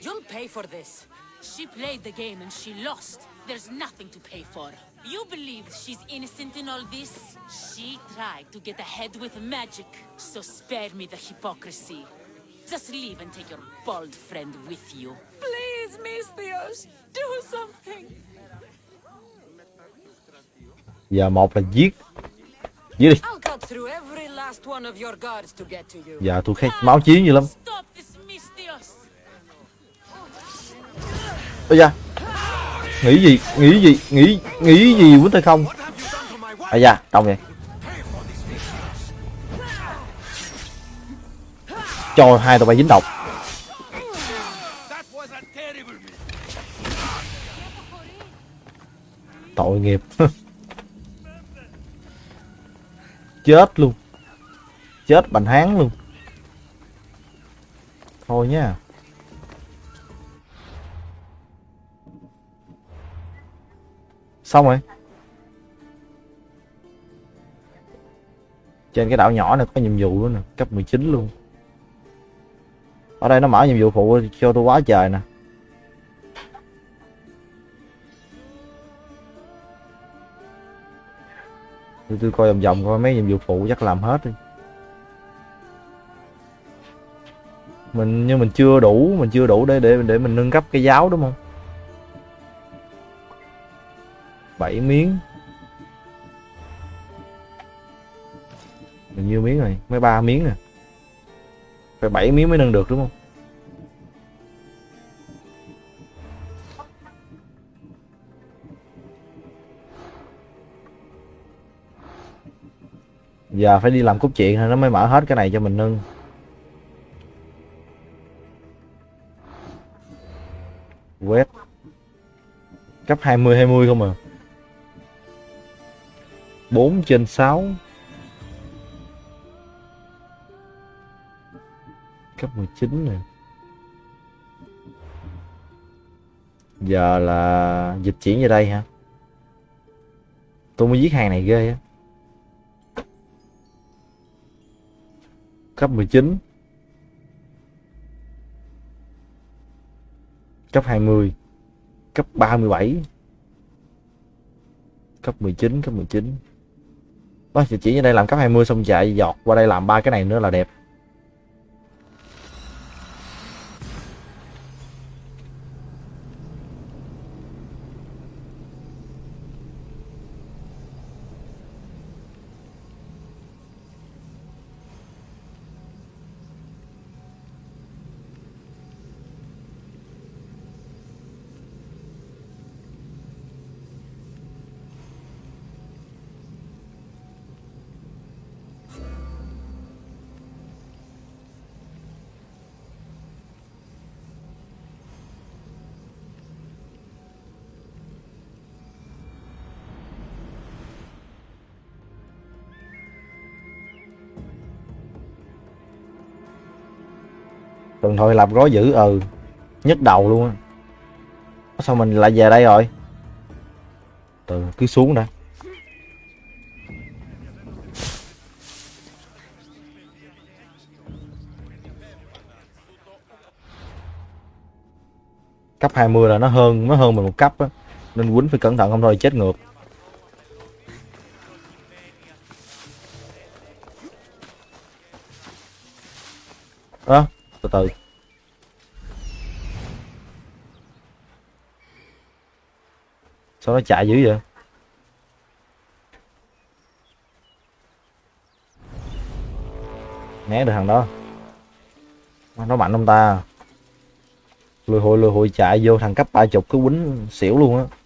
You'll pay for this. She played the game and she lost. There's nothing to pay for. You believe she's innocent in all this? She tried to get ahead with magic, so spare me the hypocrisy. Just leave and take your bald friend with you. Please, Mistios, do something. giờ một là giết dưới đi I'll cut through every last one of your guards to get to you. giờ tôi khát máu chiến dữ lắm Stop Ây da. Nghĩ gì nghĩ gì, nghĩ nghĩ gì quýnh tay không? Ây da đông vậy. Cho hai tụi bay dính độc. Tội nghiệp. Chết luôn. Chết bành hán luôn. Thôi nha. Xong rồi. Trên cái đảo nhỏ này có nhiệm vụ nữa nè cấp 19 luôn. Ở đây nó mở nhiệm vụ phụ cho tôi quá trời nè. Tôi, tôi coi vòng vòng coi mấy nhiệm vụ phụ chắc làm hết đi. Mình nhưng mình chưa đủ mình chưa đủ để để để mình nâng cấp cái giáo đúng không? 7 miếng. Mình nhiêu miếng rồi mới ba miếng à phải 7 miếng mới nâng được đúng không? Giờ phải đi làm cốt chuyện thôi, nó mới mở hết cái này cho mình nâng. Quét. Cấp 20 20 không à. 4 trên 6 cấp 19 nè. Giờ là dịch chuyển về đây hả? Tôi mới giết hàng này ghê á. Cấp 19 cấp 20 cấp 37 cấp 19 cấp 19 Ôi, thì chỉ ở đây làm cấp 20 xong chạy giọt qua đây làm ba cái này nữa là đẹp. Tuần thôi làm gói dữ ừ nhức đầu luôn á. Sao mình lại về đây rồi? Từ cứ xuống đã. Cấp 20 là nó hơn nó hơn mình một cấp á, nên quýnh phải cẩn thận không thôi, chết ngược. Từ từ. Sao nó chạy dữ vậy? Né được thằng đó. Nó mạnh không ta. Lùi hội lùi hội chạy vô thằng cấp ba chục cứ quýnh xỉu luôn á.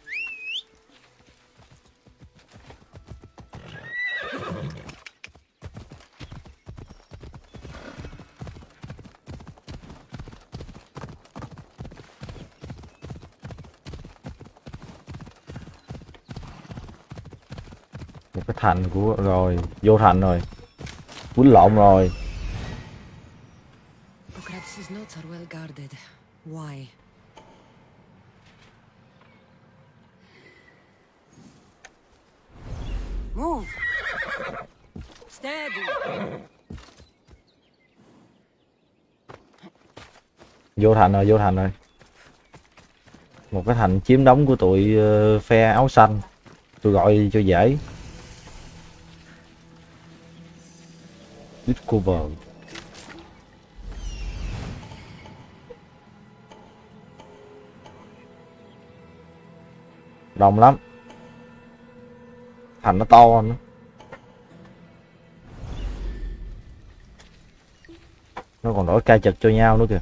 Thành của rồi vô thành rồi quýnh lộn rồi? Move! Steady! vô thành rồi vô thành rồi một cái thành chiếm đóng của tụi ờ, phe áo xanh tôi gọi cho dễ Üç koban. Đông lắm. Thành nó to hơn. Nó còn đổi cai chật cho nhau nữa kìa.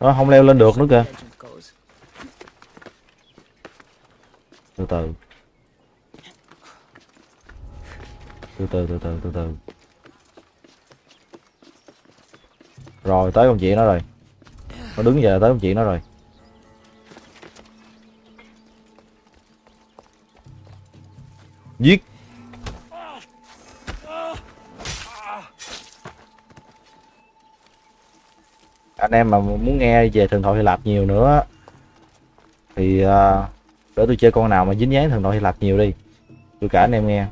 Nó không leo lên được nữa kìa từ từ. Từ từ từ từ từ từ. Rồi tới con chuyện đó rồi. Nó đứng giờ tới con chuyện đó rồi. Giết. Anh em mà muốn nghe về thần thoại Hy Lạp nhiều nữa thì uh, để tôi chơi con nào mà dính dáng thần thoại Hy Lạp nhiều đi. Tôi cả anh em nghe.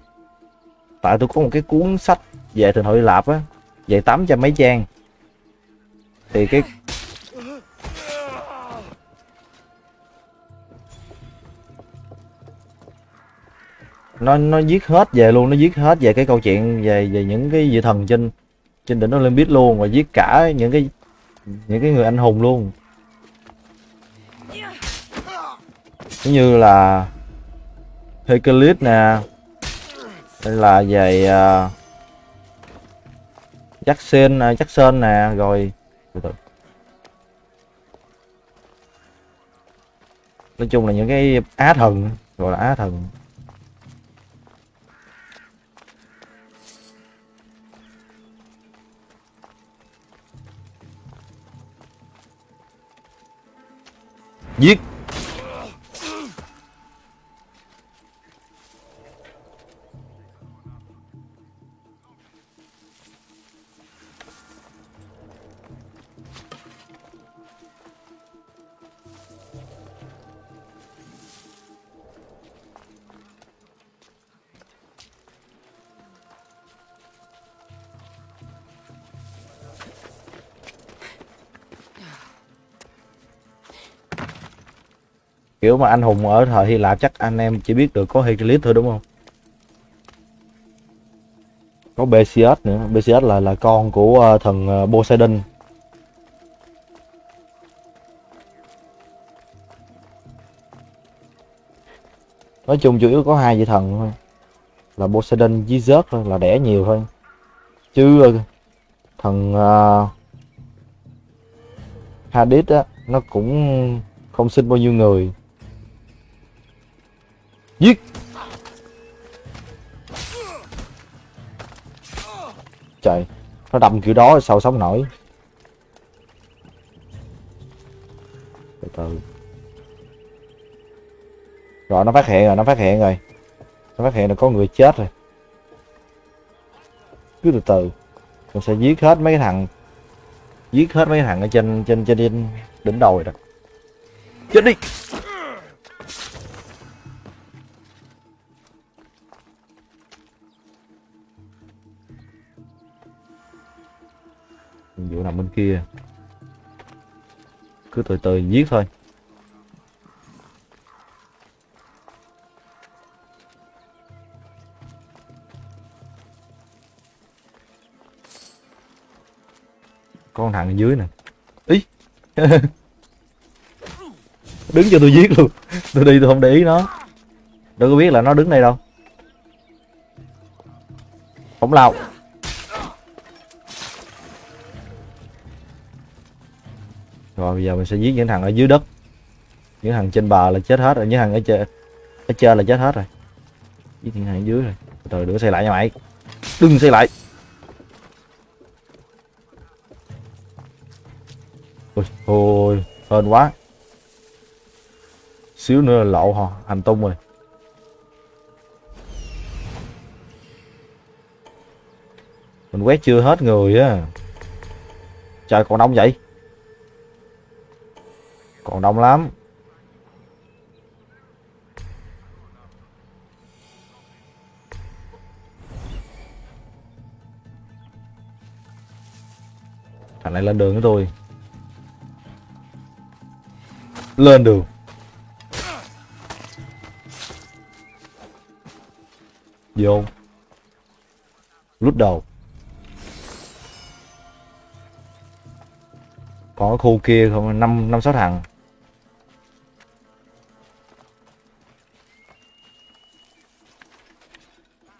Tại tôi có một cái cuốn sách về thần thoại Hy Lạp á, về 800 mấy trang thì cái nó nó viết hết về luôn, nó viết hết về cái câu chuyện về về những cái vị thần trên trên đỉnh Olympus luôn và viết cả những cái những cái người anh hùng luôn. Giống như là Hercules nè hay là về uh, Jackson uh, Jackson nè rồi nói chung là những cái á thần gọi là á thần. Giết. Kiểu mà anh hùng ở thời Hy Lạp chắc anh em chỉ biết được có Hercules thôi đúng không? Có Perseus nữa. Perseus là là con của uh, thần uh, Poseidon. Nói chung chủ yếu có hai vị thần thôi. Là Poseidon với Zeus thôi là đẻ nhiều thôi. Chứ ờ, thần uh, Hades á nó cũng không sinh bao nhiêu người giết. Trời, nó đâm kiểu đó sao sống nổi? Từ từ. Rồi, nó phát hiện rồi, nó phát hiện rồi. Nó phát hiện là có người chết rồi. Cứ từ từ. Mình sẽ giết hết mấy cái thằng, giết hết mấy cái thằng ở trên trên trên đỉnh đỉnh đồi đó. Chết đi. Vụ nằm bên kia. Cứ từ từ giết thôi. Con thằng ở dưới nè. Ý. Đứng cho tôi giết luôn. Tôi đi tôi không để ý nó. Đâu có biết là nó đứng đây đâu. Không lao. Rồi, bây giờ mình sẽ giết những thằng ở dưới đất. Những thằng trên bờ là chết hết rồi, những thằng ở trên ở trên là chết hết rồi. Giết những thằng ở dưới rồi. Từ từ đừng xây lại nha mày. Đừng xây lại. Ôi ôi, hên quá. Xíu nữa là lộ hò hành tung rồi. Mình quét chưa hết người á. Trời còn đông vậy còn đông lắm. Thằng này lên đường với tôi. Lên đường. Vô lút đầu. Còn khu kia không? Năm năm, sáu thằng.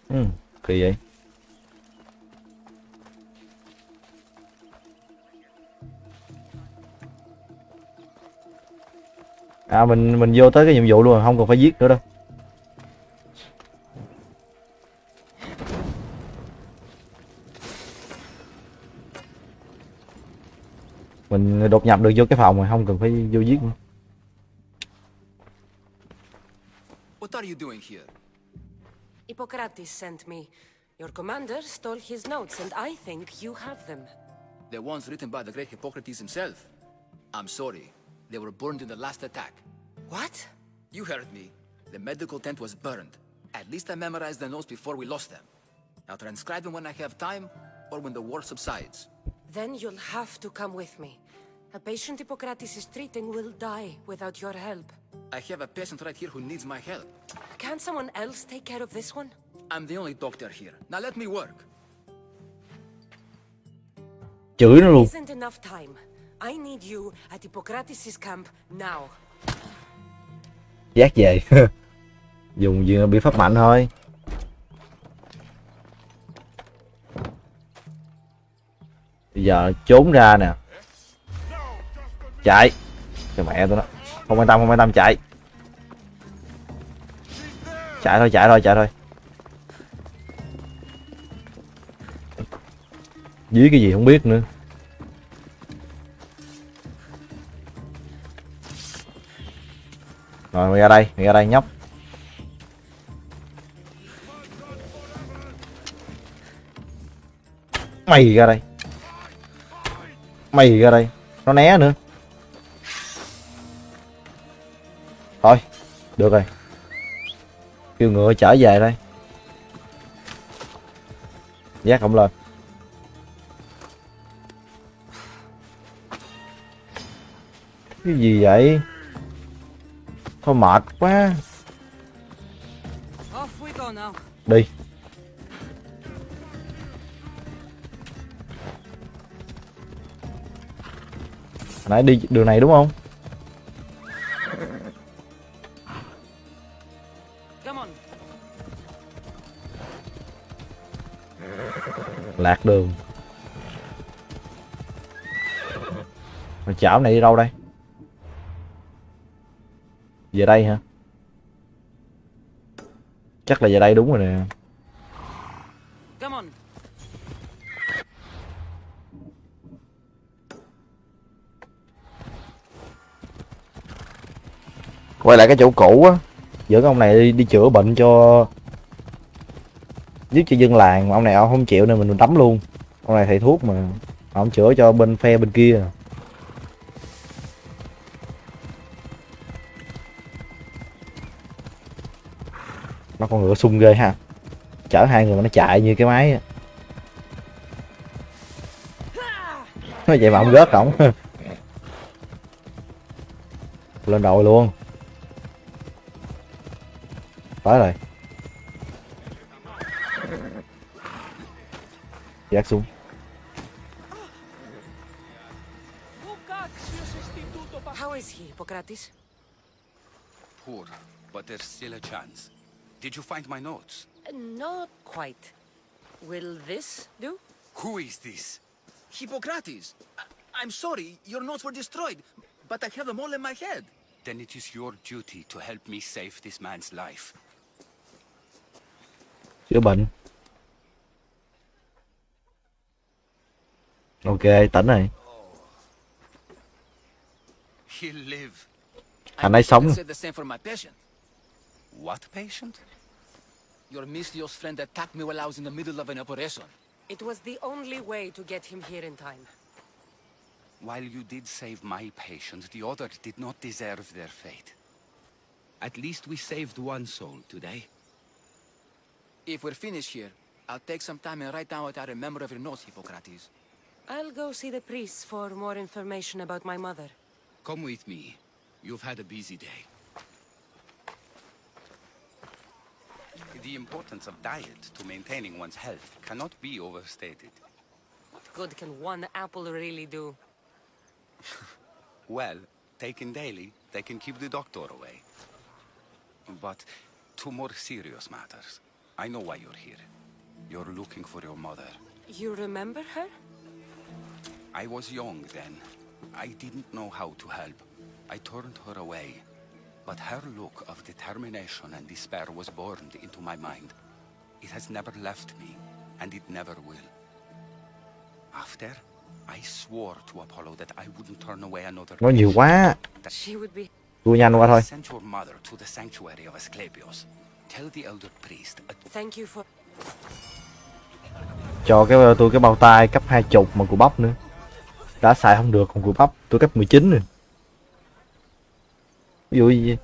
Ừ, kỳ vậy. À mình mình vô tới cái nhiệm vụ luôn, không cần phải giết nữa đâu. Mình đột nhập được vô cái phòng rồi, không cần phải vô giết nữa. What are you doing here? Hippocrates sent me. Your commander stole his notes, and I think you have them. The ones written by the great Hippocrates himself. I'm sorry. They were burned in the last attack. What? You heard me. The medical tent was burned. At least I memorized the notes before we lost them. I'll transcribe them when I have time, or when the war subsides. Then you'll have to come with me. A patient Hippocrates is treating will die without your help. I have a patient right here who needs my help. Can't someone else take care of this one? I'm the only doctor here. Now let me work. Chửi nó luôn. Isn't enough time. I need you at Hippocrates' camp now. Giác về. Dùng gì biện pháp mạnh thôi. Bây giờ trốn ra nè. Chạy. Cho mẹ tụi nó. Không quan tâm, không quan tâm chạy. Chạy thôi, chạy thôi, chạy thôi. Dưới cái gì không biết nữa. Rồi mày ra đây, mày ra đây nhóc. Mày ra đây. Mày ra đây. Nó né nữa. Thôi, được rồi. Kêu ngựa trở về đây. Giác không lên. Cái gì vậy? Thôi mệt quá. Đi. Nãy đi đường này đúng không? Lạc đường. Mà chảo này đi đâu đây? Về đây hả? Chắc là về đây đúng rồi nè. Quay lại cái chỗ cũ á. Dẫn ông này đi, đi chữa bệnh cho giúp cho dân làng, mà ông này ông không chịu nên mình đấm luôn. Ông này thầy thuốc mà ông chữa cho bên phe bên kia. Nó con ngựa sung ghê ha. Chở hai người mà nó chạy như cái máy nó vậy mà ông rớt ổng. Lên đội luôn. Tới rồi. Giác xuống. How is he, Hippocrates? Poor, but there's still a chance. Did you find my notes? Uh, Not quite. Will this do? Who is this? Hippocrates! I- I'm sorry, your notes were destroyed, but I have them all in my head. Then it is your duty to help me save this man's life. Chữa bệnh. Ok, tỉnh rồi. He'll live. Anh ấy sống. I said the same for my patient. What patient? Your Mistios friend attacked me while I was in the middle of an operation. It was the only way to get him here in time. While you did save my patient, the other did not deserve their fate. At least we saved one soul today. If we're finished here, I'll take some time and write down what I remember of your notes, Hippocrates. I'll go see the priest for more information about my mother. Come with me. You've had a busy day. The importance of diet to maintaining one's health cannot be overstated. What good can one apple really do? Well, taken daily, they can keep the doctor away. But to more serious matters. I know why you're here. You're looking for your mother. You remember her? I was young then. I didn't know how to help. I turned her away. But her look of determination and despair was burned into my mind. It has never left me, and it never will. After, I swore to Apollo that I wouldn't turn away another Nó nhiều quá. She would be. Đua nhanh qua thôi. Send your mother to the sanctuary of Asclepios. Tell the elder priest a Thank you for. Cho cái tôi cái bao tay cấp hai chục mà của bắp nữa. Đã xài không được, còn vừa bắp, tôi cấp 19 rồi. Ví dụ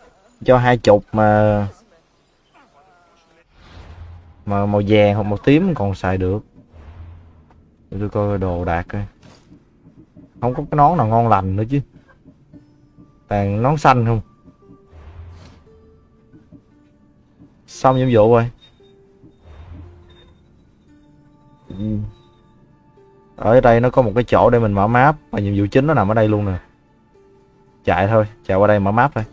cho hai chục mà mà màu vàng hoặc màu tím còn xài được. Tôi coi đồ đạc coi. Không có cái nón nào ngon lành nữa chứ. Toàn nón xanh không. Xong nhiệm vụ rồi. Ừ ở đây nó có một cái chỗ để mình mở map mà nhiệm vụ chính nó nằm ở đây luôn nè. Chạy thôi chạy qua đây mở map thôi.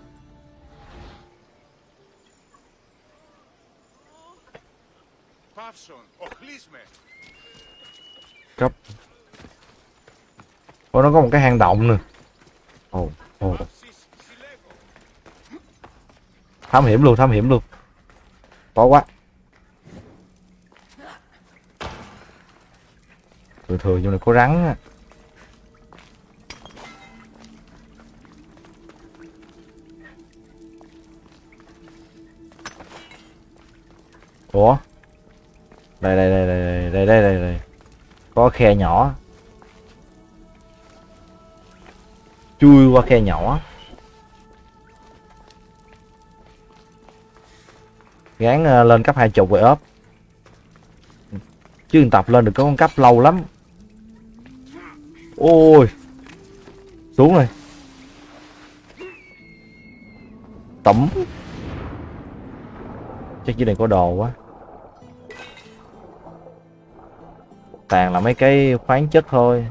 Cấp. Ôi nó có một cái hang động nè. Ồ oh, ồ. Oh. thám hiểm luôn thám hiểm luôn. Bỏ quá thường thường trong này có rắn á. Ủa? Đây đây đây đây đây đây đây đây có khe nhỏ. Chui qua khe nhỏ. Gán ờ, lên cấp hai chục rồi ốp. Chứ tập lên được có con cấp lâu lắm ôi, xuống rồi tẩm. Chắc dưới này có đồ quá. Toàn là mấy cái khoáng chất thôi.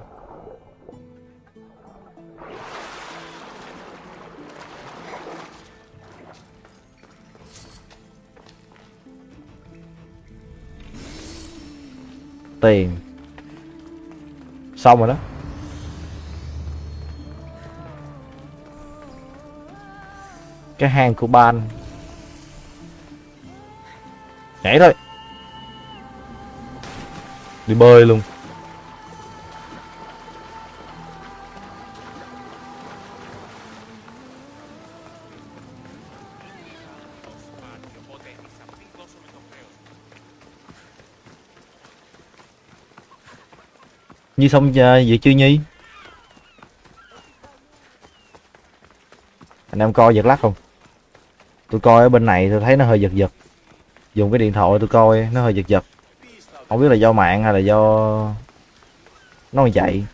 Tiền. Xong rồi đó. cái hang của ban nhảy thôi đi bơi luôn Nhi xong à, vậy chưa Nhi? Anh em coi giật lát không? Tôi coi ở bên này tôi thấy nó hơi giật giật. Dùng cái điện thoại tôi coi, nó hơi giật giật. Không biết là do mạng hay là do nó còn chạy.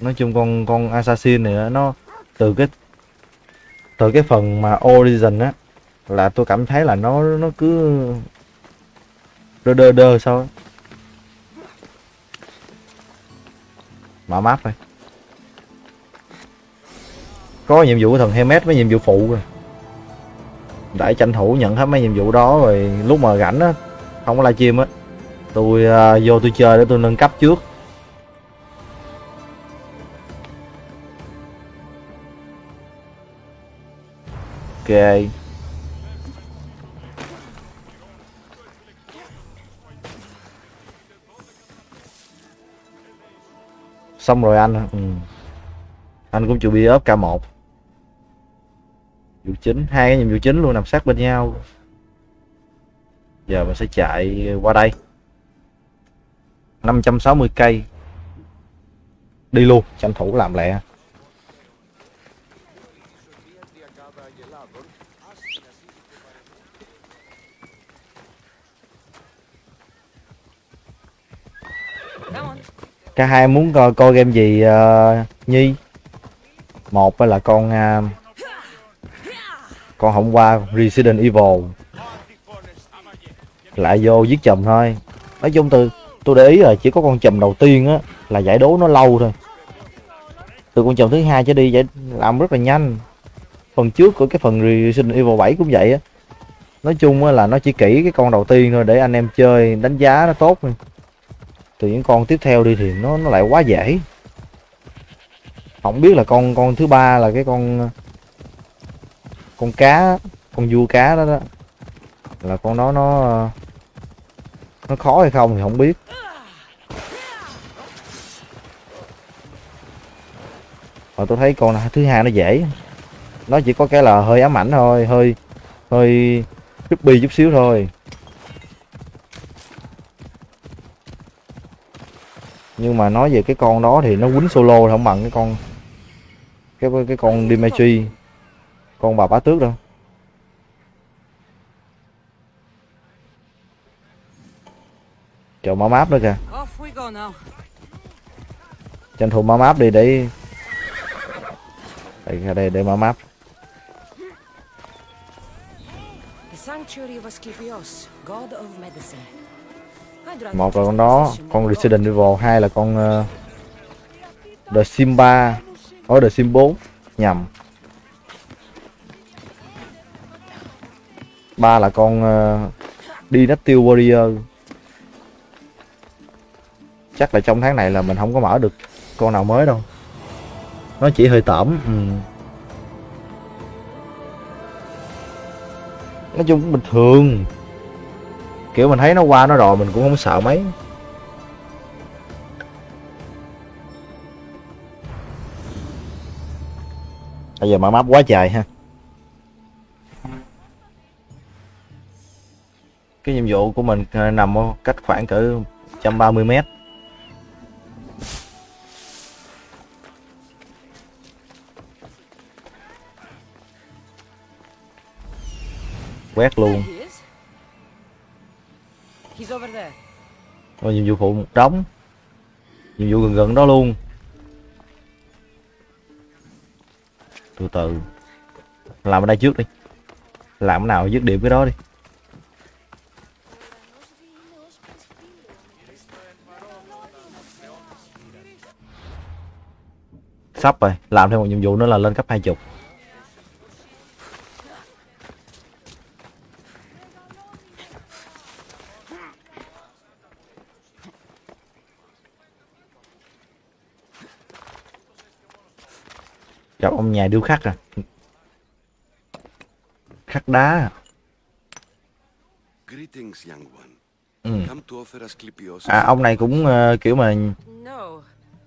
Nói chung con con assassin này nó từ cái từ cái phần mà origin á, là tôi cảm thấy là nó nó cứ đơ đơ đơ sao á. mở map thôi có nhiệm vụ của thần Hermes với nhiệm vụ phụ rồi để tranh thủ nhận hết mấy nhiệm vụ đó rồi lúc mà rảnh á không có livestream á tôi uh, vô tôi chơi để tôi nâng cấp trước. Ok. Xong rồi anh. Ừ. anh cũng chuẩn bị ốp K1 vụ chính. Hai cái nhiệm vụ chính luôn nằm sát bên nhau. Giờ mình sẽ chạy qua đây. 560 cây. Đi luôn tranh thủ làm lẹ. Cả hai muốn coi coi game gì uh, nhi? Một là con uh, con hôm qua Resident Evil. Lại vô giết chùm thôi. Nói chung từ, tôi để ý là chỉ có con chùm đầu tiên á, là giải đố nó lâu thôi. Từ con chùm thứ hai trở đi giải, làm rất là nhanh. Phần trước của cái phần Resident Evil 7 cũng vậy á. Nói chung á là nó chỉ kỹ cái con đầu tiên thôi, để anh em chơi, đánh giá nó tốt thôi. Từ những con tiếp theo đi thì nó nó lại quá dễ. Không biết là con con thứ ba là cái con con cá, con vua cá đó đó. Là con đó nó nó khó hay không thì không biết. Mà tôi thấy con thứ hai nó dễ. Nó chỉ có cái là hơi ám ảnh thôi, hơi hơi chút bi chút xíu thôi. Nhưng mà nói về cái con đó thì nó quýnh solo thì không bằng cái con, cái cái con Dimitri con bà bá tước đâu? Chờ mở map nữa kìa. Tranh thủ mở map đi để đây đây để mở map một là con đó con. Resident Evil hai là con uh, The Sim 3 ở The Sim 4 nhầm ba là con uh, Dynasty Warrior. Chắc là trong tháng này là mình không có mở được con nào mới đâu. Nó chỉ hơi tẩm ừ. nói chung cũng bình thường. Kiểu mình thấy nó qua nó rồi mình cũng không sợ mấy. Bây giờ mở map quá trời ha. Cái nhiệm vụ của mình ờ, nằm ở cách khoảng cỡ 130 mét. Quét luôn. Rồi nhiệm vụ phụ một đống Nhiệm vụ gần gần đó luôn. Từ từ. Làm ở đây trước đi. Làm cái nào dứt điểm cái đó đi Sắp rồi Làm thêm một nhiệm vụ nữa là lên cấp 20 Gặp ông nhà điêu khắc à Khắc đá à Greetings, young one. ừ. À ông này cũng ờ, kiểu mà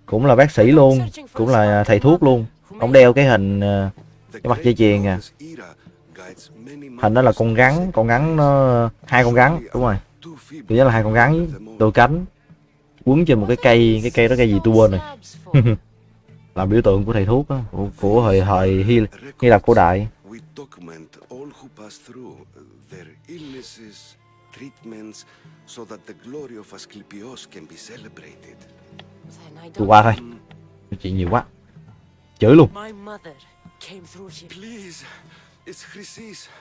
cũng là bác sĩ luôn Cũng là à, thầy thuốc luôn. Ông đeo cái hình à, cái mặt dây chuyền à. Hình đó là con rắn Con rắn nó Hai con rắn Đúng rồi. Too là hai con rắn Đôi cánh. Quấn trên một cái cây Cái cây đó cây gì tôi quên rồi. Làm biểu tượng của thầy thuốc đó, Của, của thời thời Hy, Hy Lạp cổ đại. Treatments, so that the glory of Asclepios can be celebrated. Tôi qua thôi. Chuyện nhiều quá. Chửi luôn.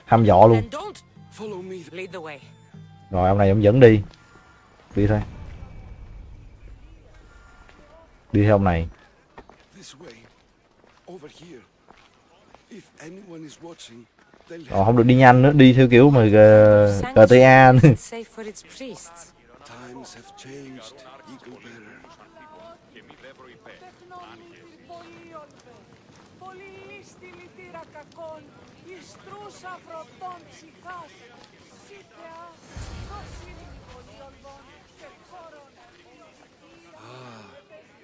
Hăm dọ luôn. Rồi ông này ông dẫn đi. Đi thôi. Đi theo ông này. Rồi không được đi nhanh nữa. Đi theo kiểu mà ờ, GTA Sanctuary nữa isn't safe for its priests. Times have changed, Eagle Bearer.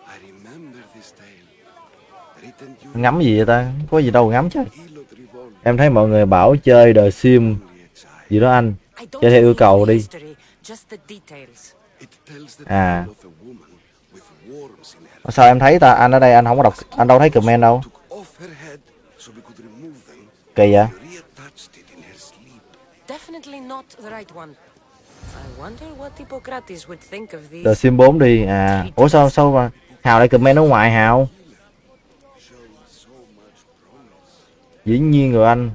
I remember this tale. Ngắm gì vậy ta Có gì đâu ngắm chứ Em thấy mọi người bảo chơi The Sim gì đó anh Chơi theo yêu cầu đi À. Sao em thấy ta? Anh ở đây anh không có đọc Anh đâu thấy comment đâu. Kỳ vậy? The Sim 4 đi. À Ủa sao sao mà Hào lại comment ở ngoài Hào? Dĩ nhiên rồi anh.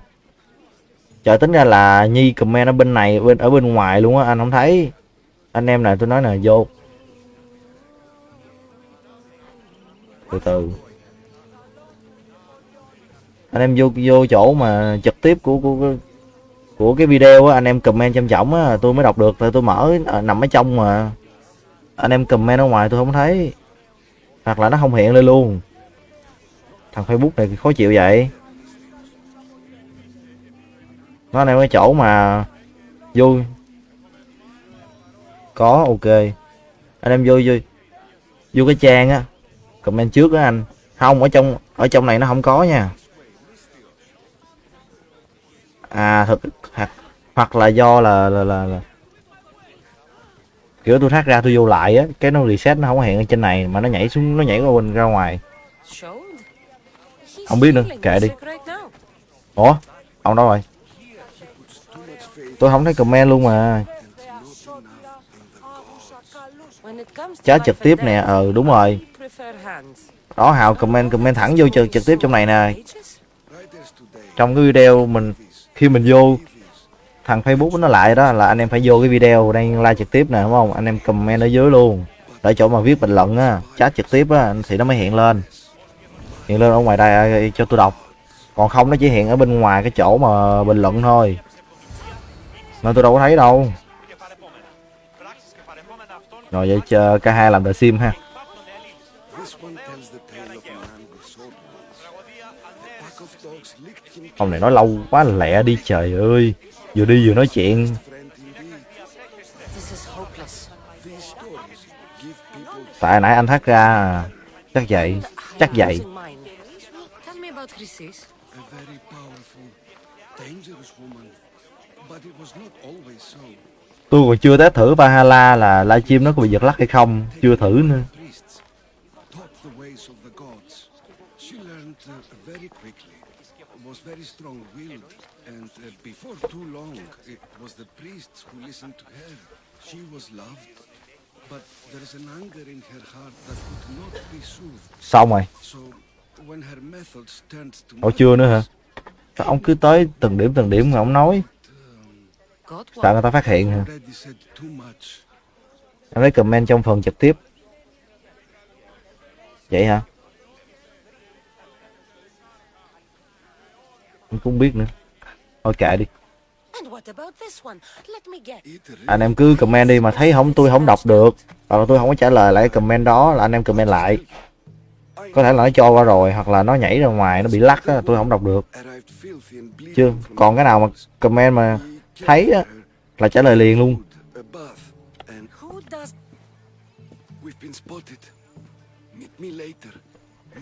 Trời tính ra là Nhi comment ở bên này bên ở bên ngoài luôn á anh không thấy. Anh em này tôi nói nè vô Từ từ. Anh em vô vô chỗ mà trực tiếp của của của, cái video á anh em comment chăm trọng á tôi mới đọc được tại tôi mở ờ, nằm ở trong mà. Anh em comment ở ngoài tôi không thấy. Hoặc là nó không hiện lên luôn. Thằng facebook này khó chịu vậy. Nó anh em cái chỗ mà vô. Có ok. Anh em vô vô vô cái trang á comment trước đó anh. Không ở trong ở trong này nó không có nha. À thực hoặc, hoặc là do là là, là, là. Kiểu tôi thoát ra tôi vô lại á cái nó reset nó không hiện ở trên này mà nó nhảy xuống nó nhảy qua bên ra ngoài. Không biết nữa, kệ đi. ủa? Ông đâu rồi? Tôi không thấy comment luôn mà. Chá chat trực tiếp nè ờ đúng rồi đó hào comment comment thẳng vô trực, trực tiếp trong này nè. Trong cái video mình khi mình vô thằng Facebook nó lại đó là anh em phải vô cái video đang like trực tiếp nè đúng không? Anh em comment ở dưới luôn. Ở chỗ mà viết bình luận á chat trực tiếp á thì nó mới hiện lên. Hiện lên ở ngoài đây à, cho tôi đọc. Còn không nó chỉ hiện ở bên ngoài cái chỗ mà bình luận thôi. Nên tôi đâu có thấy đâu. Rồi vậy chờ cả hai làm đợi sim ha. Ông này nói lâu quá lẹ đi trời ơi. Vừa đi vừa nói chuyện. Tại nãy anh thắt ra chắc vậy chắc vậy. Tôi còn chưa test thử Valhalla là livestream nó có bị giật lắc hay không chưa thử nữa Priests taught the ways of the gods. She learned uh, very quickly, was very strong-willed, and uh, before too long, it was the priests who listened to her. She was loved, but there is an anger in her heart that could not be soothed. xong rồi So, when her methods turned to ủa chưa nữa hả? Sao ông cứ tới từng điểm từng điểm mà ông nói? Sợ người ta phát hiện hả? Em lấy comment trong phần trực tiếp. Vậy hả em cũng không biết nữa. Thôi kệ đi. Anh em cứ comment đi mà thấy không tôi không đọc được. Hoặc là tôi không có trả lời lại comment đó là anh em comment lại. Có thể là nó cho qua rồi hoặc là nó nhảy ra ngoài nó bị lắc á tôi không đọc được. Chưa? Còn cái nào mà comment mà thấy á là trả lời liền luôn. We've been spotted. Meet me later,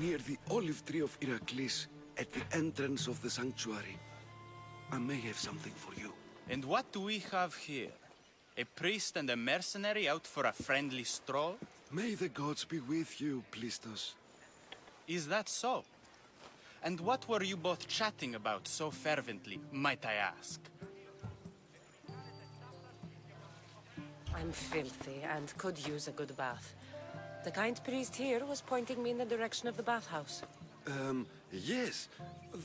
near the olive tree of Heracles, at the entrance of the sanctuary. I may have something for you. And what do we have here? A priest and a mercenary out for a friendly stroll? May the gods be with you, Plistos. Is that so? And what were you both chatting about so fervently, might I ask? I'm filthy and could use a good bath. The kind priest here was pointing me in the direction of the bathhouse. Um, yes,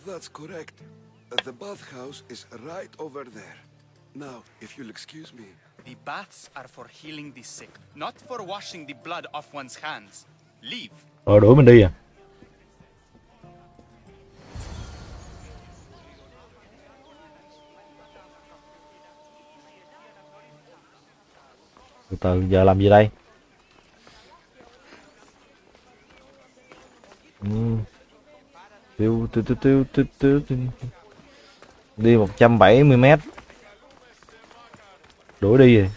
that's correct. The bathhouse is right over there. Now, if you'll excuse me. The baths are for healing the sick, not for washing the blood off one's hands. Leave. rồi đuổi mình đi à từ từ giờ làm gì đây Ừ. tiêu tiêu tiêu tiêu tiêu tiêu đi 170 mét. Đuổi đi rồi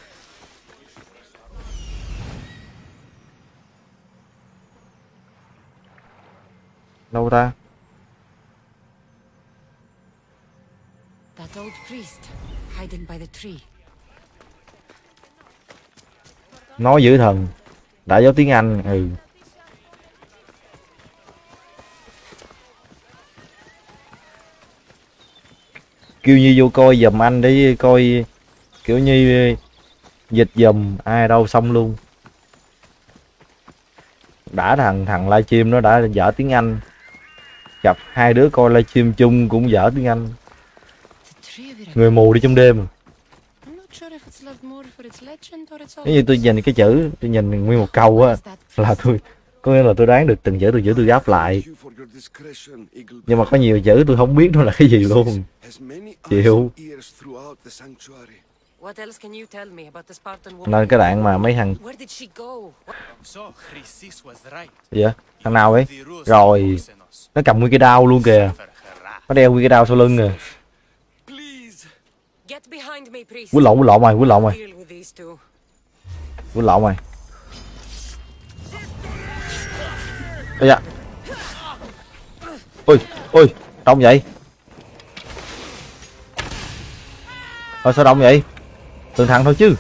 đâu ta? That old priest, hiding by the tree. nói dữ thần. Đã giáo tiếng anh ừ kêu như vô coi giùm anh để coi, kiểu như ờ, dịch giùm ai đâu xong luôn. Đã thằng thằng livestream nó đã dở tiếng anh. Gặp hai đứa coi livestream chung cũng dở tiếng anh. Người mù đi trong đêm à. nếu như tôi nhìn cái chữ, tôi nhìn nguyên một câu á, là tôi có nghĩa là tôi đoán được từng chữ từng chữ tôi gáp lại. Nhưng mà có nhiều chữ tôi không biết nó là cái gì luôn. Chịu. Nên cái đoạn mà mấy thằng vậy thằng nào ấy? Rồi. nó cầm nguyên cái đao luôn kìa. Nó đeo nguyên cái đao sau lưng kìa Please, Get behind me, priest. quýnh lộn quýnh lộn mày quýnh lộn mày. Quýnh lộn mày ây da. Ôi ôi, đông vậy? Thôi sao đông vậy? Từng thẳng thôi chứ.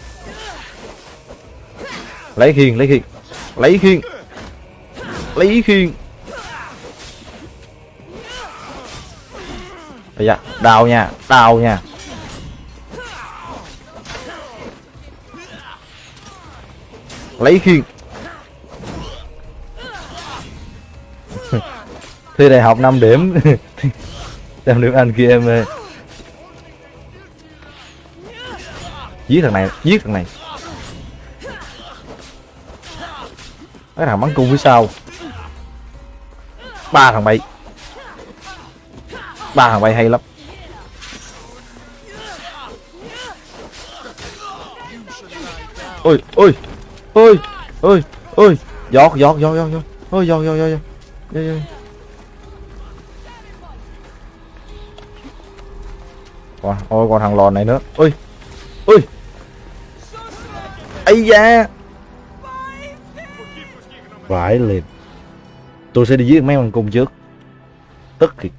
Lấy khiên lấy khiên. Lấy khiên. Lấy khiên. Ây da, đào nha đào nha. Lấy khiên. Thi đại học 5 điểm. 5 điểm anh kia em ơi. Giết thằng này, giết thằng này. Cái thằng bắn cung phía sau. Ba thằng bay. Ba thằng bay hay lắm. Ôi ôi ôi ôi ôi. Giọt giọt giọt giọt giọt. Ôi giọt giọt giọt. Giọt giọt giọt. Còn ôi còn thằng lòn này nữa. Ui ui ấy da. Vãi liền tôi sẽ đi giết mấy con cung trước. Tức thiệt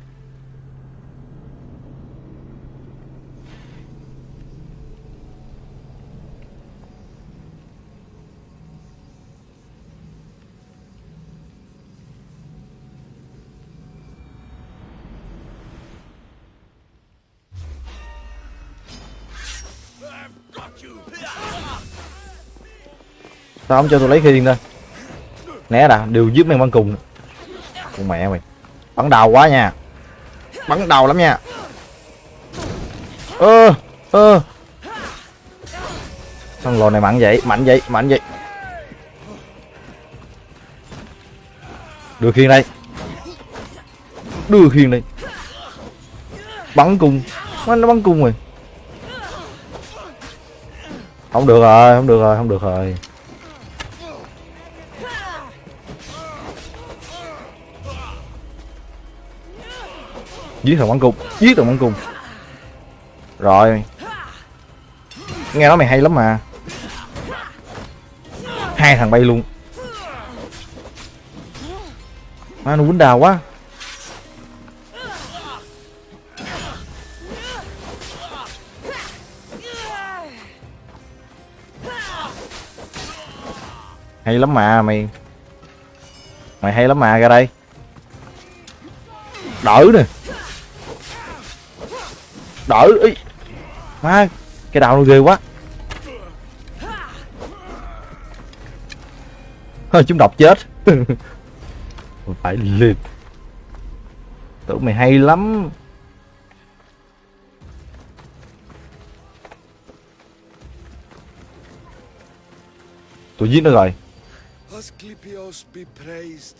sao không cho tôi lấy khiên ra né đã, đều giúp mày con cùng. Con mẹ mày. Bắn đầu quá nha. Bắn đầu lắm nha. Ơ ơ. Thằng lò này mạnh vậy mạnh vậy mạnh vậy. Đưa khiên đây. Đưa khiên đây. Bắn cung nó nó bắn cung rồi. Không được rồi, không được rồi, không được rồi. Giết thằng bắn cung. Giết thằng bắn cung. Rồi. Nghe nói mày hay lắm mà. Hai thằng bay luôn. Má, nó quýnh đào quá. Hay lắm mà, mày. Mày hay lắm mà, ra đây. Đỡ nè đỡ ý. Má, cái đạo nó ghê quá. Hơi chúng độc chết. Phải liệt. Tưởng mày hay lắm. Tôi giết nó rồi. Asclepios be praised.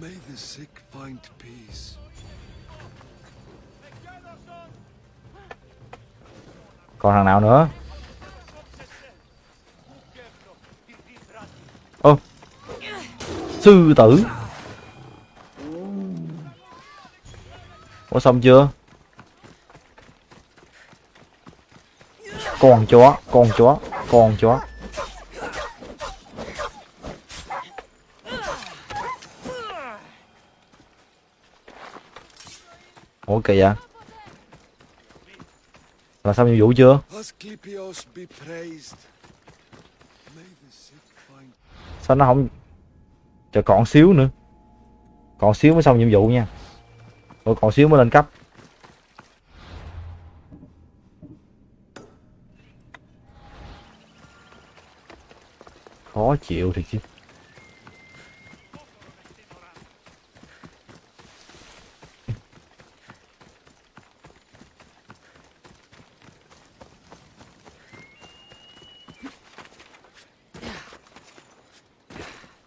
May the sick find peace. Còn thằng nào nữa? Ô, sư tử. Ủa, xong chưa? Con chó con chó con chó. Ủa kìa là xong nhiệm vụ chưa? Sao nó không chờ còn xíu nữa. Còn xíu mới xong nhiệm vụ nha. Ủa còn xíu mới lên cấp. Khó chịu thì chứ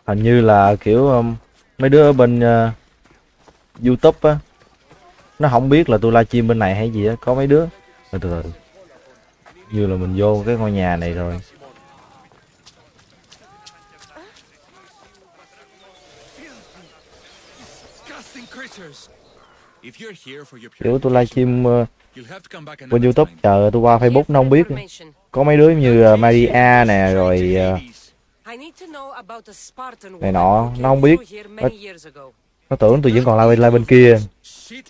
hình như là kiểu um, mấy đứa ở bên uh, youtube á nó không biết là tôi livestream bên này hay gì á có mấy đứa. Từ từ từ như là mình vô cái ngôi nhà này rồi. Kiểu tôi livestream uh, bên youtube. chờ tôi qua facebook nó không biết. Có mấy đứa như uh, maria nè rồi uh, này nọ nó không biết. nó, many years ago. nó tưởng tôi vẫn còn la bên la bên kia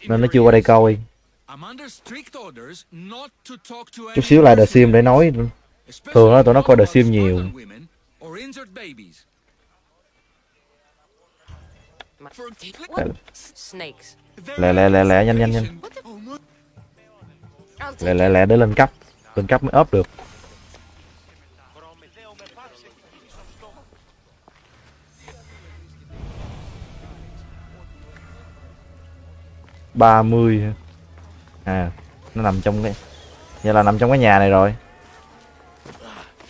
nên nó chưa qua đây coi. I'm under strict orders not to talk to chút xíu lại The Sim để nói. thường là tụi nó coi The Sim nhiều. Lẹ lẹ. Lẹ lẹ nhanh nhanh nhanh. Lẹ lẹ lẹ để lên cấp lên cấp mới ốp được ba mươi à nó nằm trong cái vậy là nằm trong cái nhà này rồi.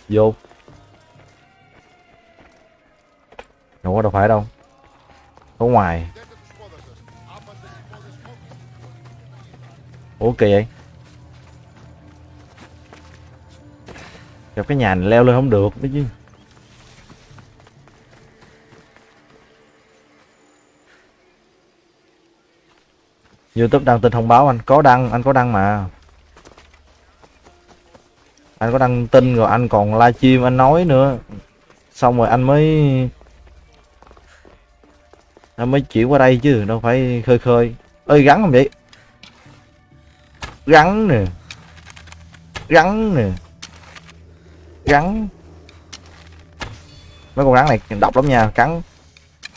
Vô. Đâu có đâu phải đâu. Ở ngoài. Ủa, kỳ vậy? Gặp cái nhà này leo lên không được đấy chứ. Youtube đăng tin thông báo, anh có đăng, anh có đăng mà. Anh có đăng tin rồi anh còn livestream, anh nói nữa. Xong rồi anh mới anh mới chuyển qua đây chứ, đâu phải khơi khơi. Ơi gắn không vậy? Gắn nè. Gắn nè. Gắn. Mấy con rắn này độc lắm nha, cắn.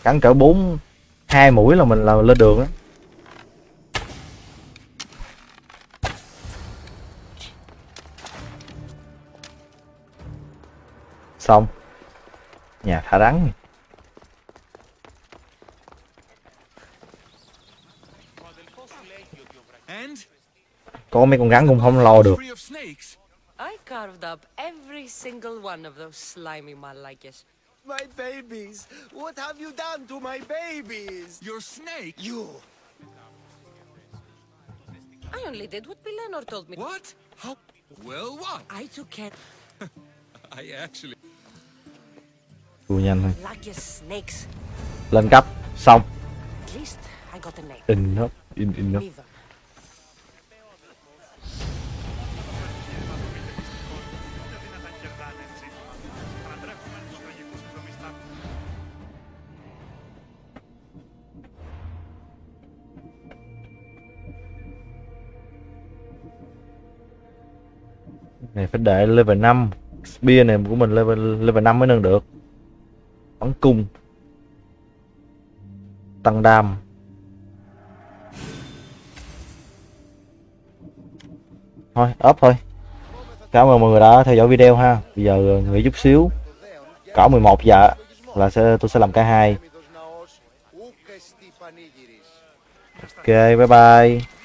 Cắn cỡ bốn, hai mũi là mình là lên đường đó. Xong nhà thả rắn có mấy con rắn cũng không lo được free of snakes. I carved up every single one of those slimy malakes. My babies! What have you done to my babies? Your snake? You! I only did what Pilenor told me. What? How? Well, what? I took care. I actually. Đua nhanh thôi. Lên cấp xong. In nó in in Neither. này phải để level 5 spear này của mình level level 5 mới nâng được bắn cung. Tăng đam. Thôi, up thôi. Cảm ơn mọi người đã theo dõi video ha. Bây giờ nghỉ chút xíu. Cỡ 11 giờ là sẽ, tôi sẽ làm cả hai. Ok, bye bye.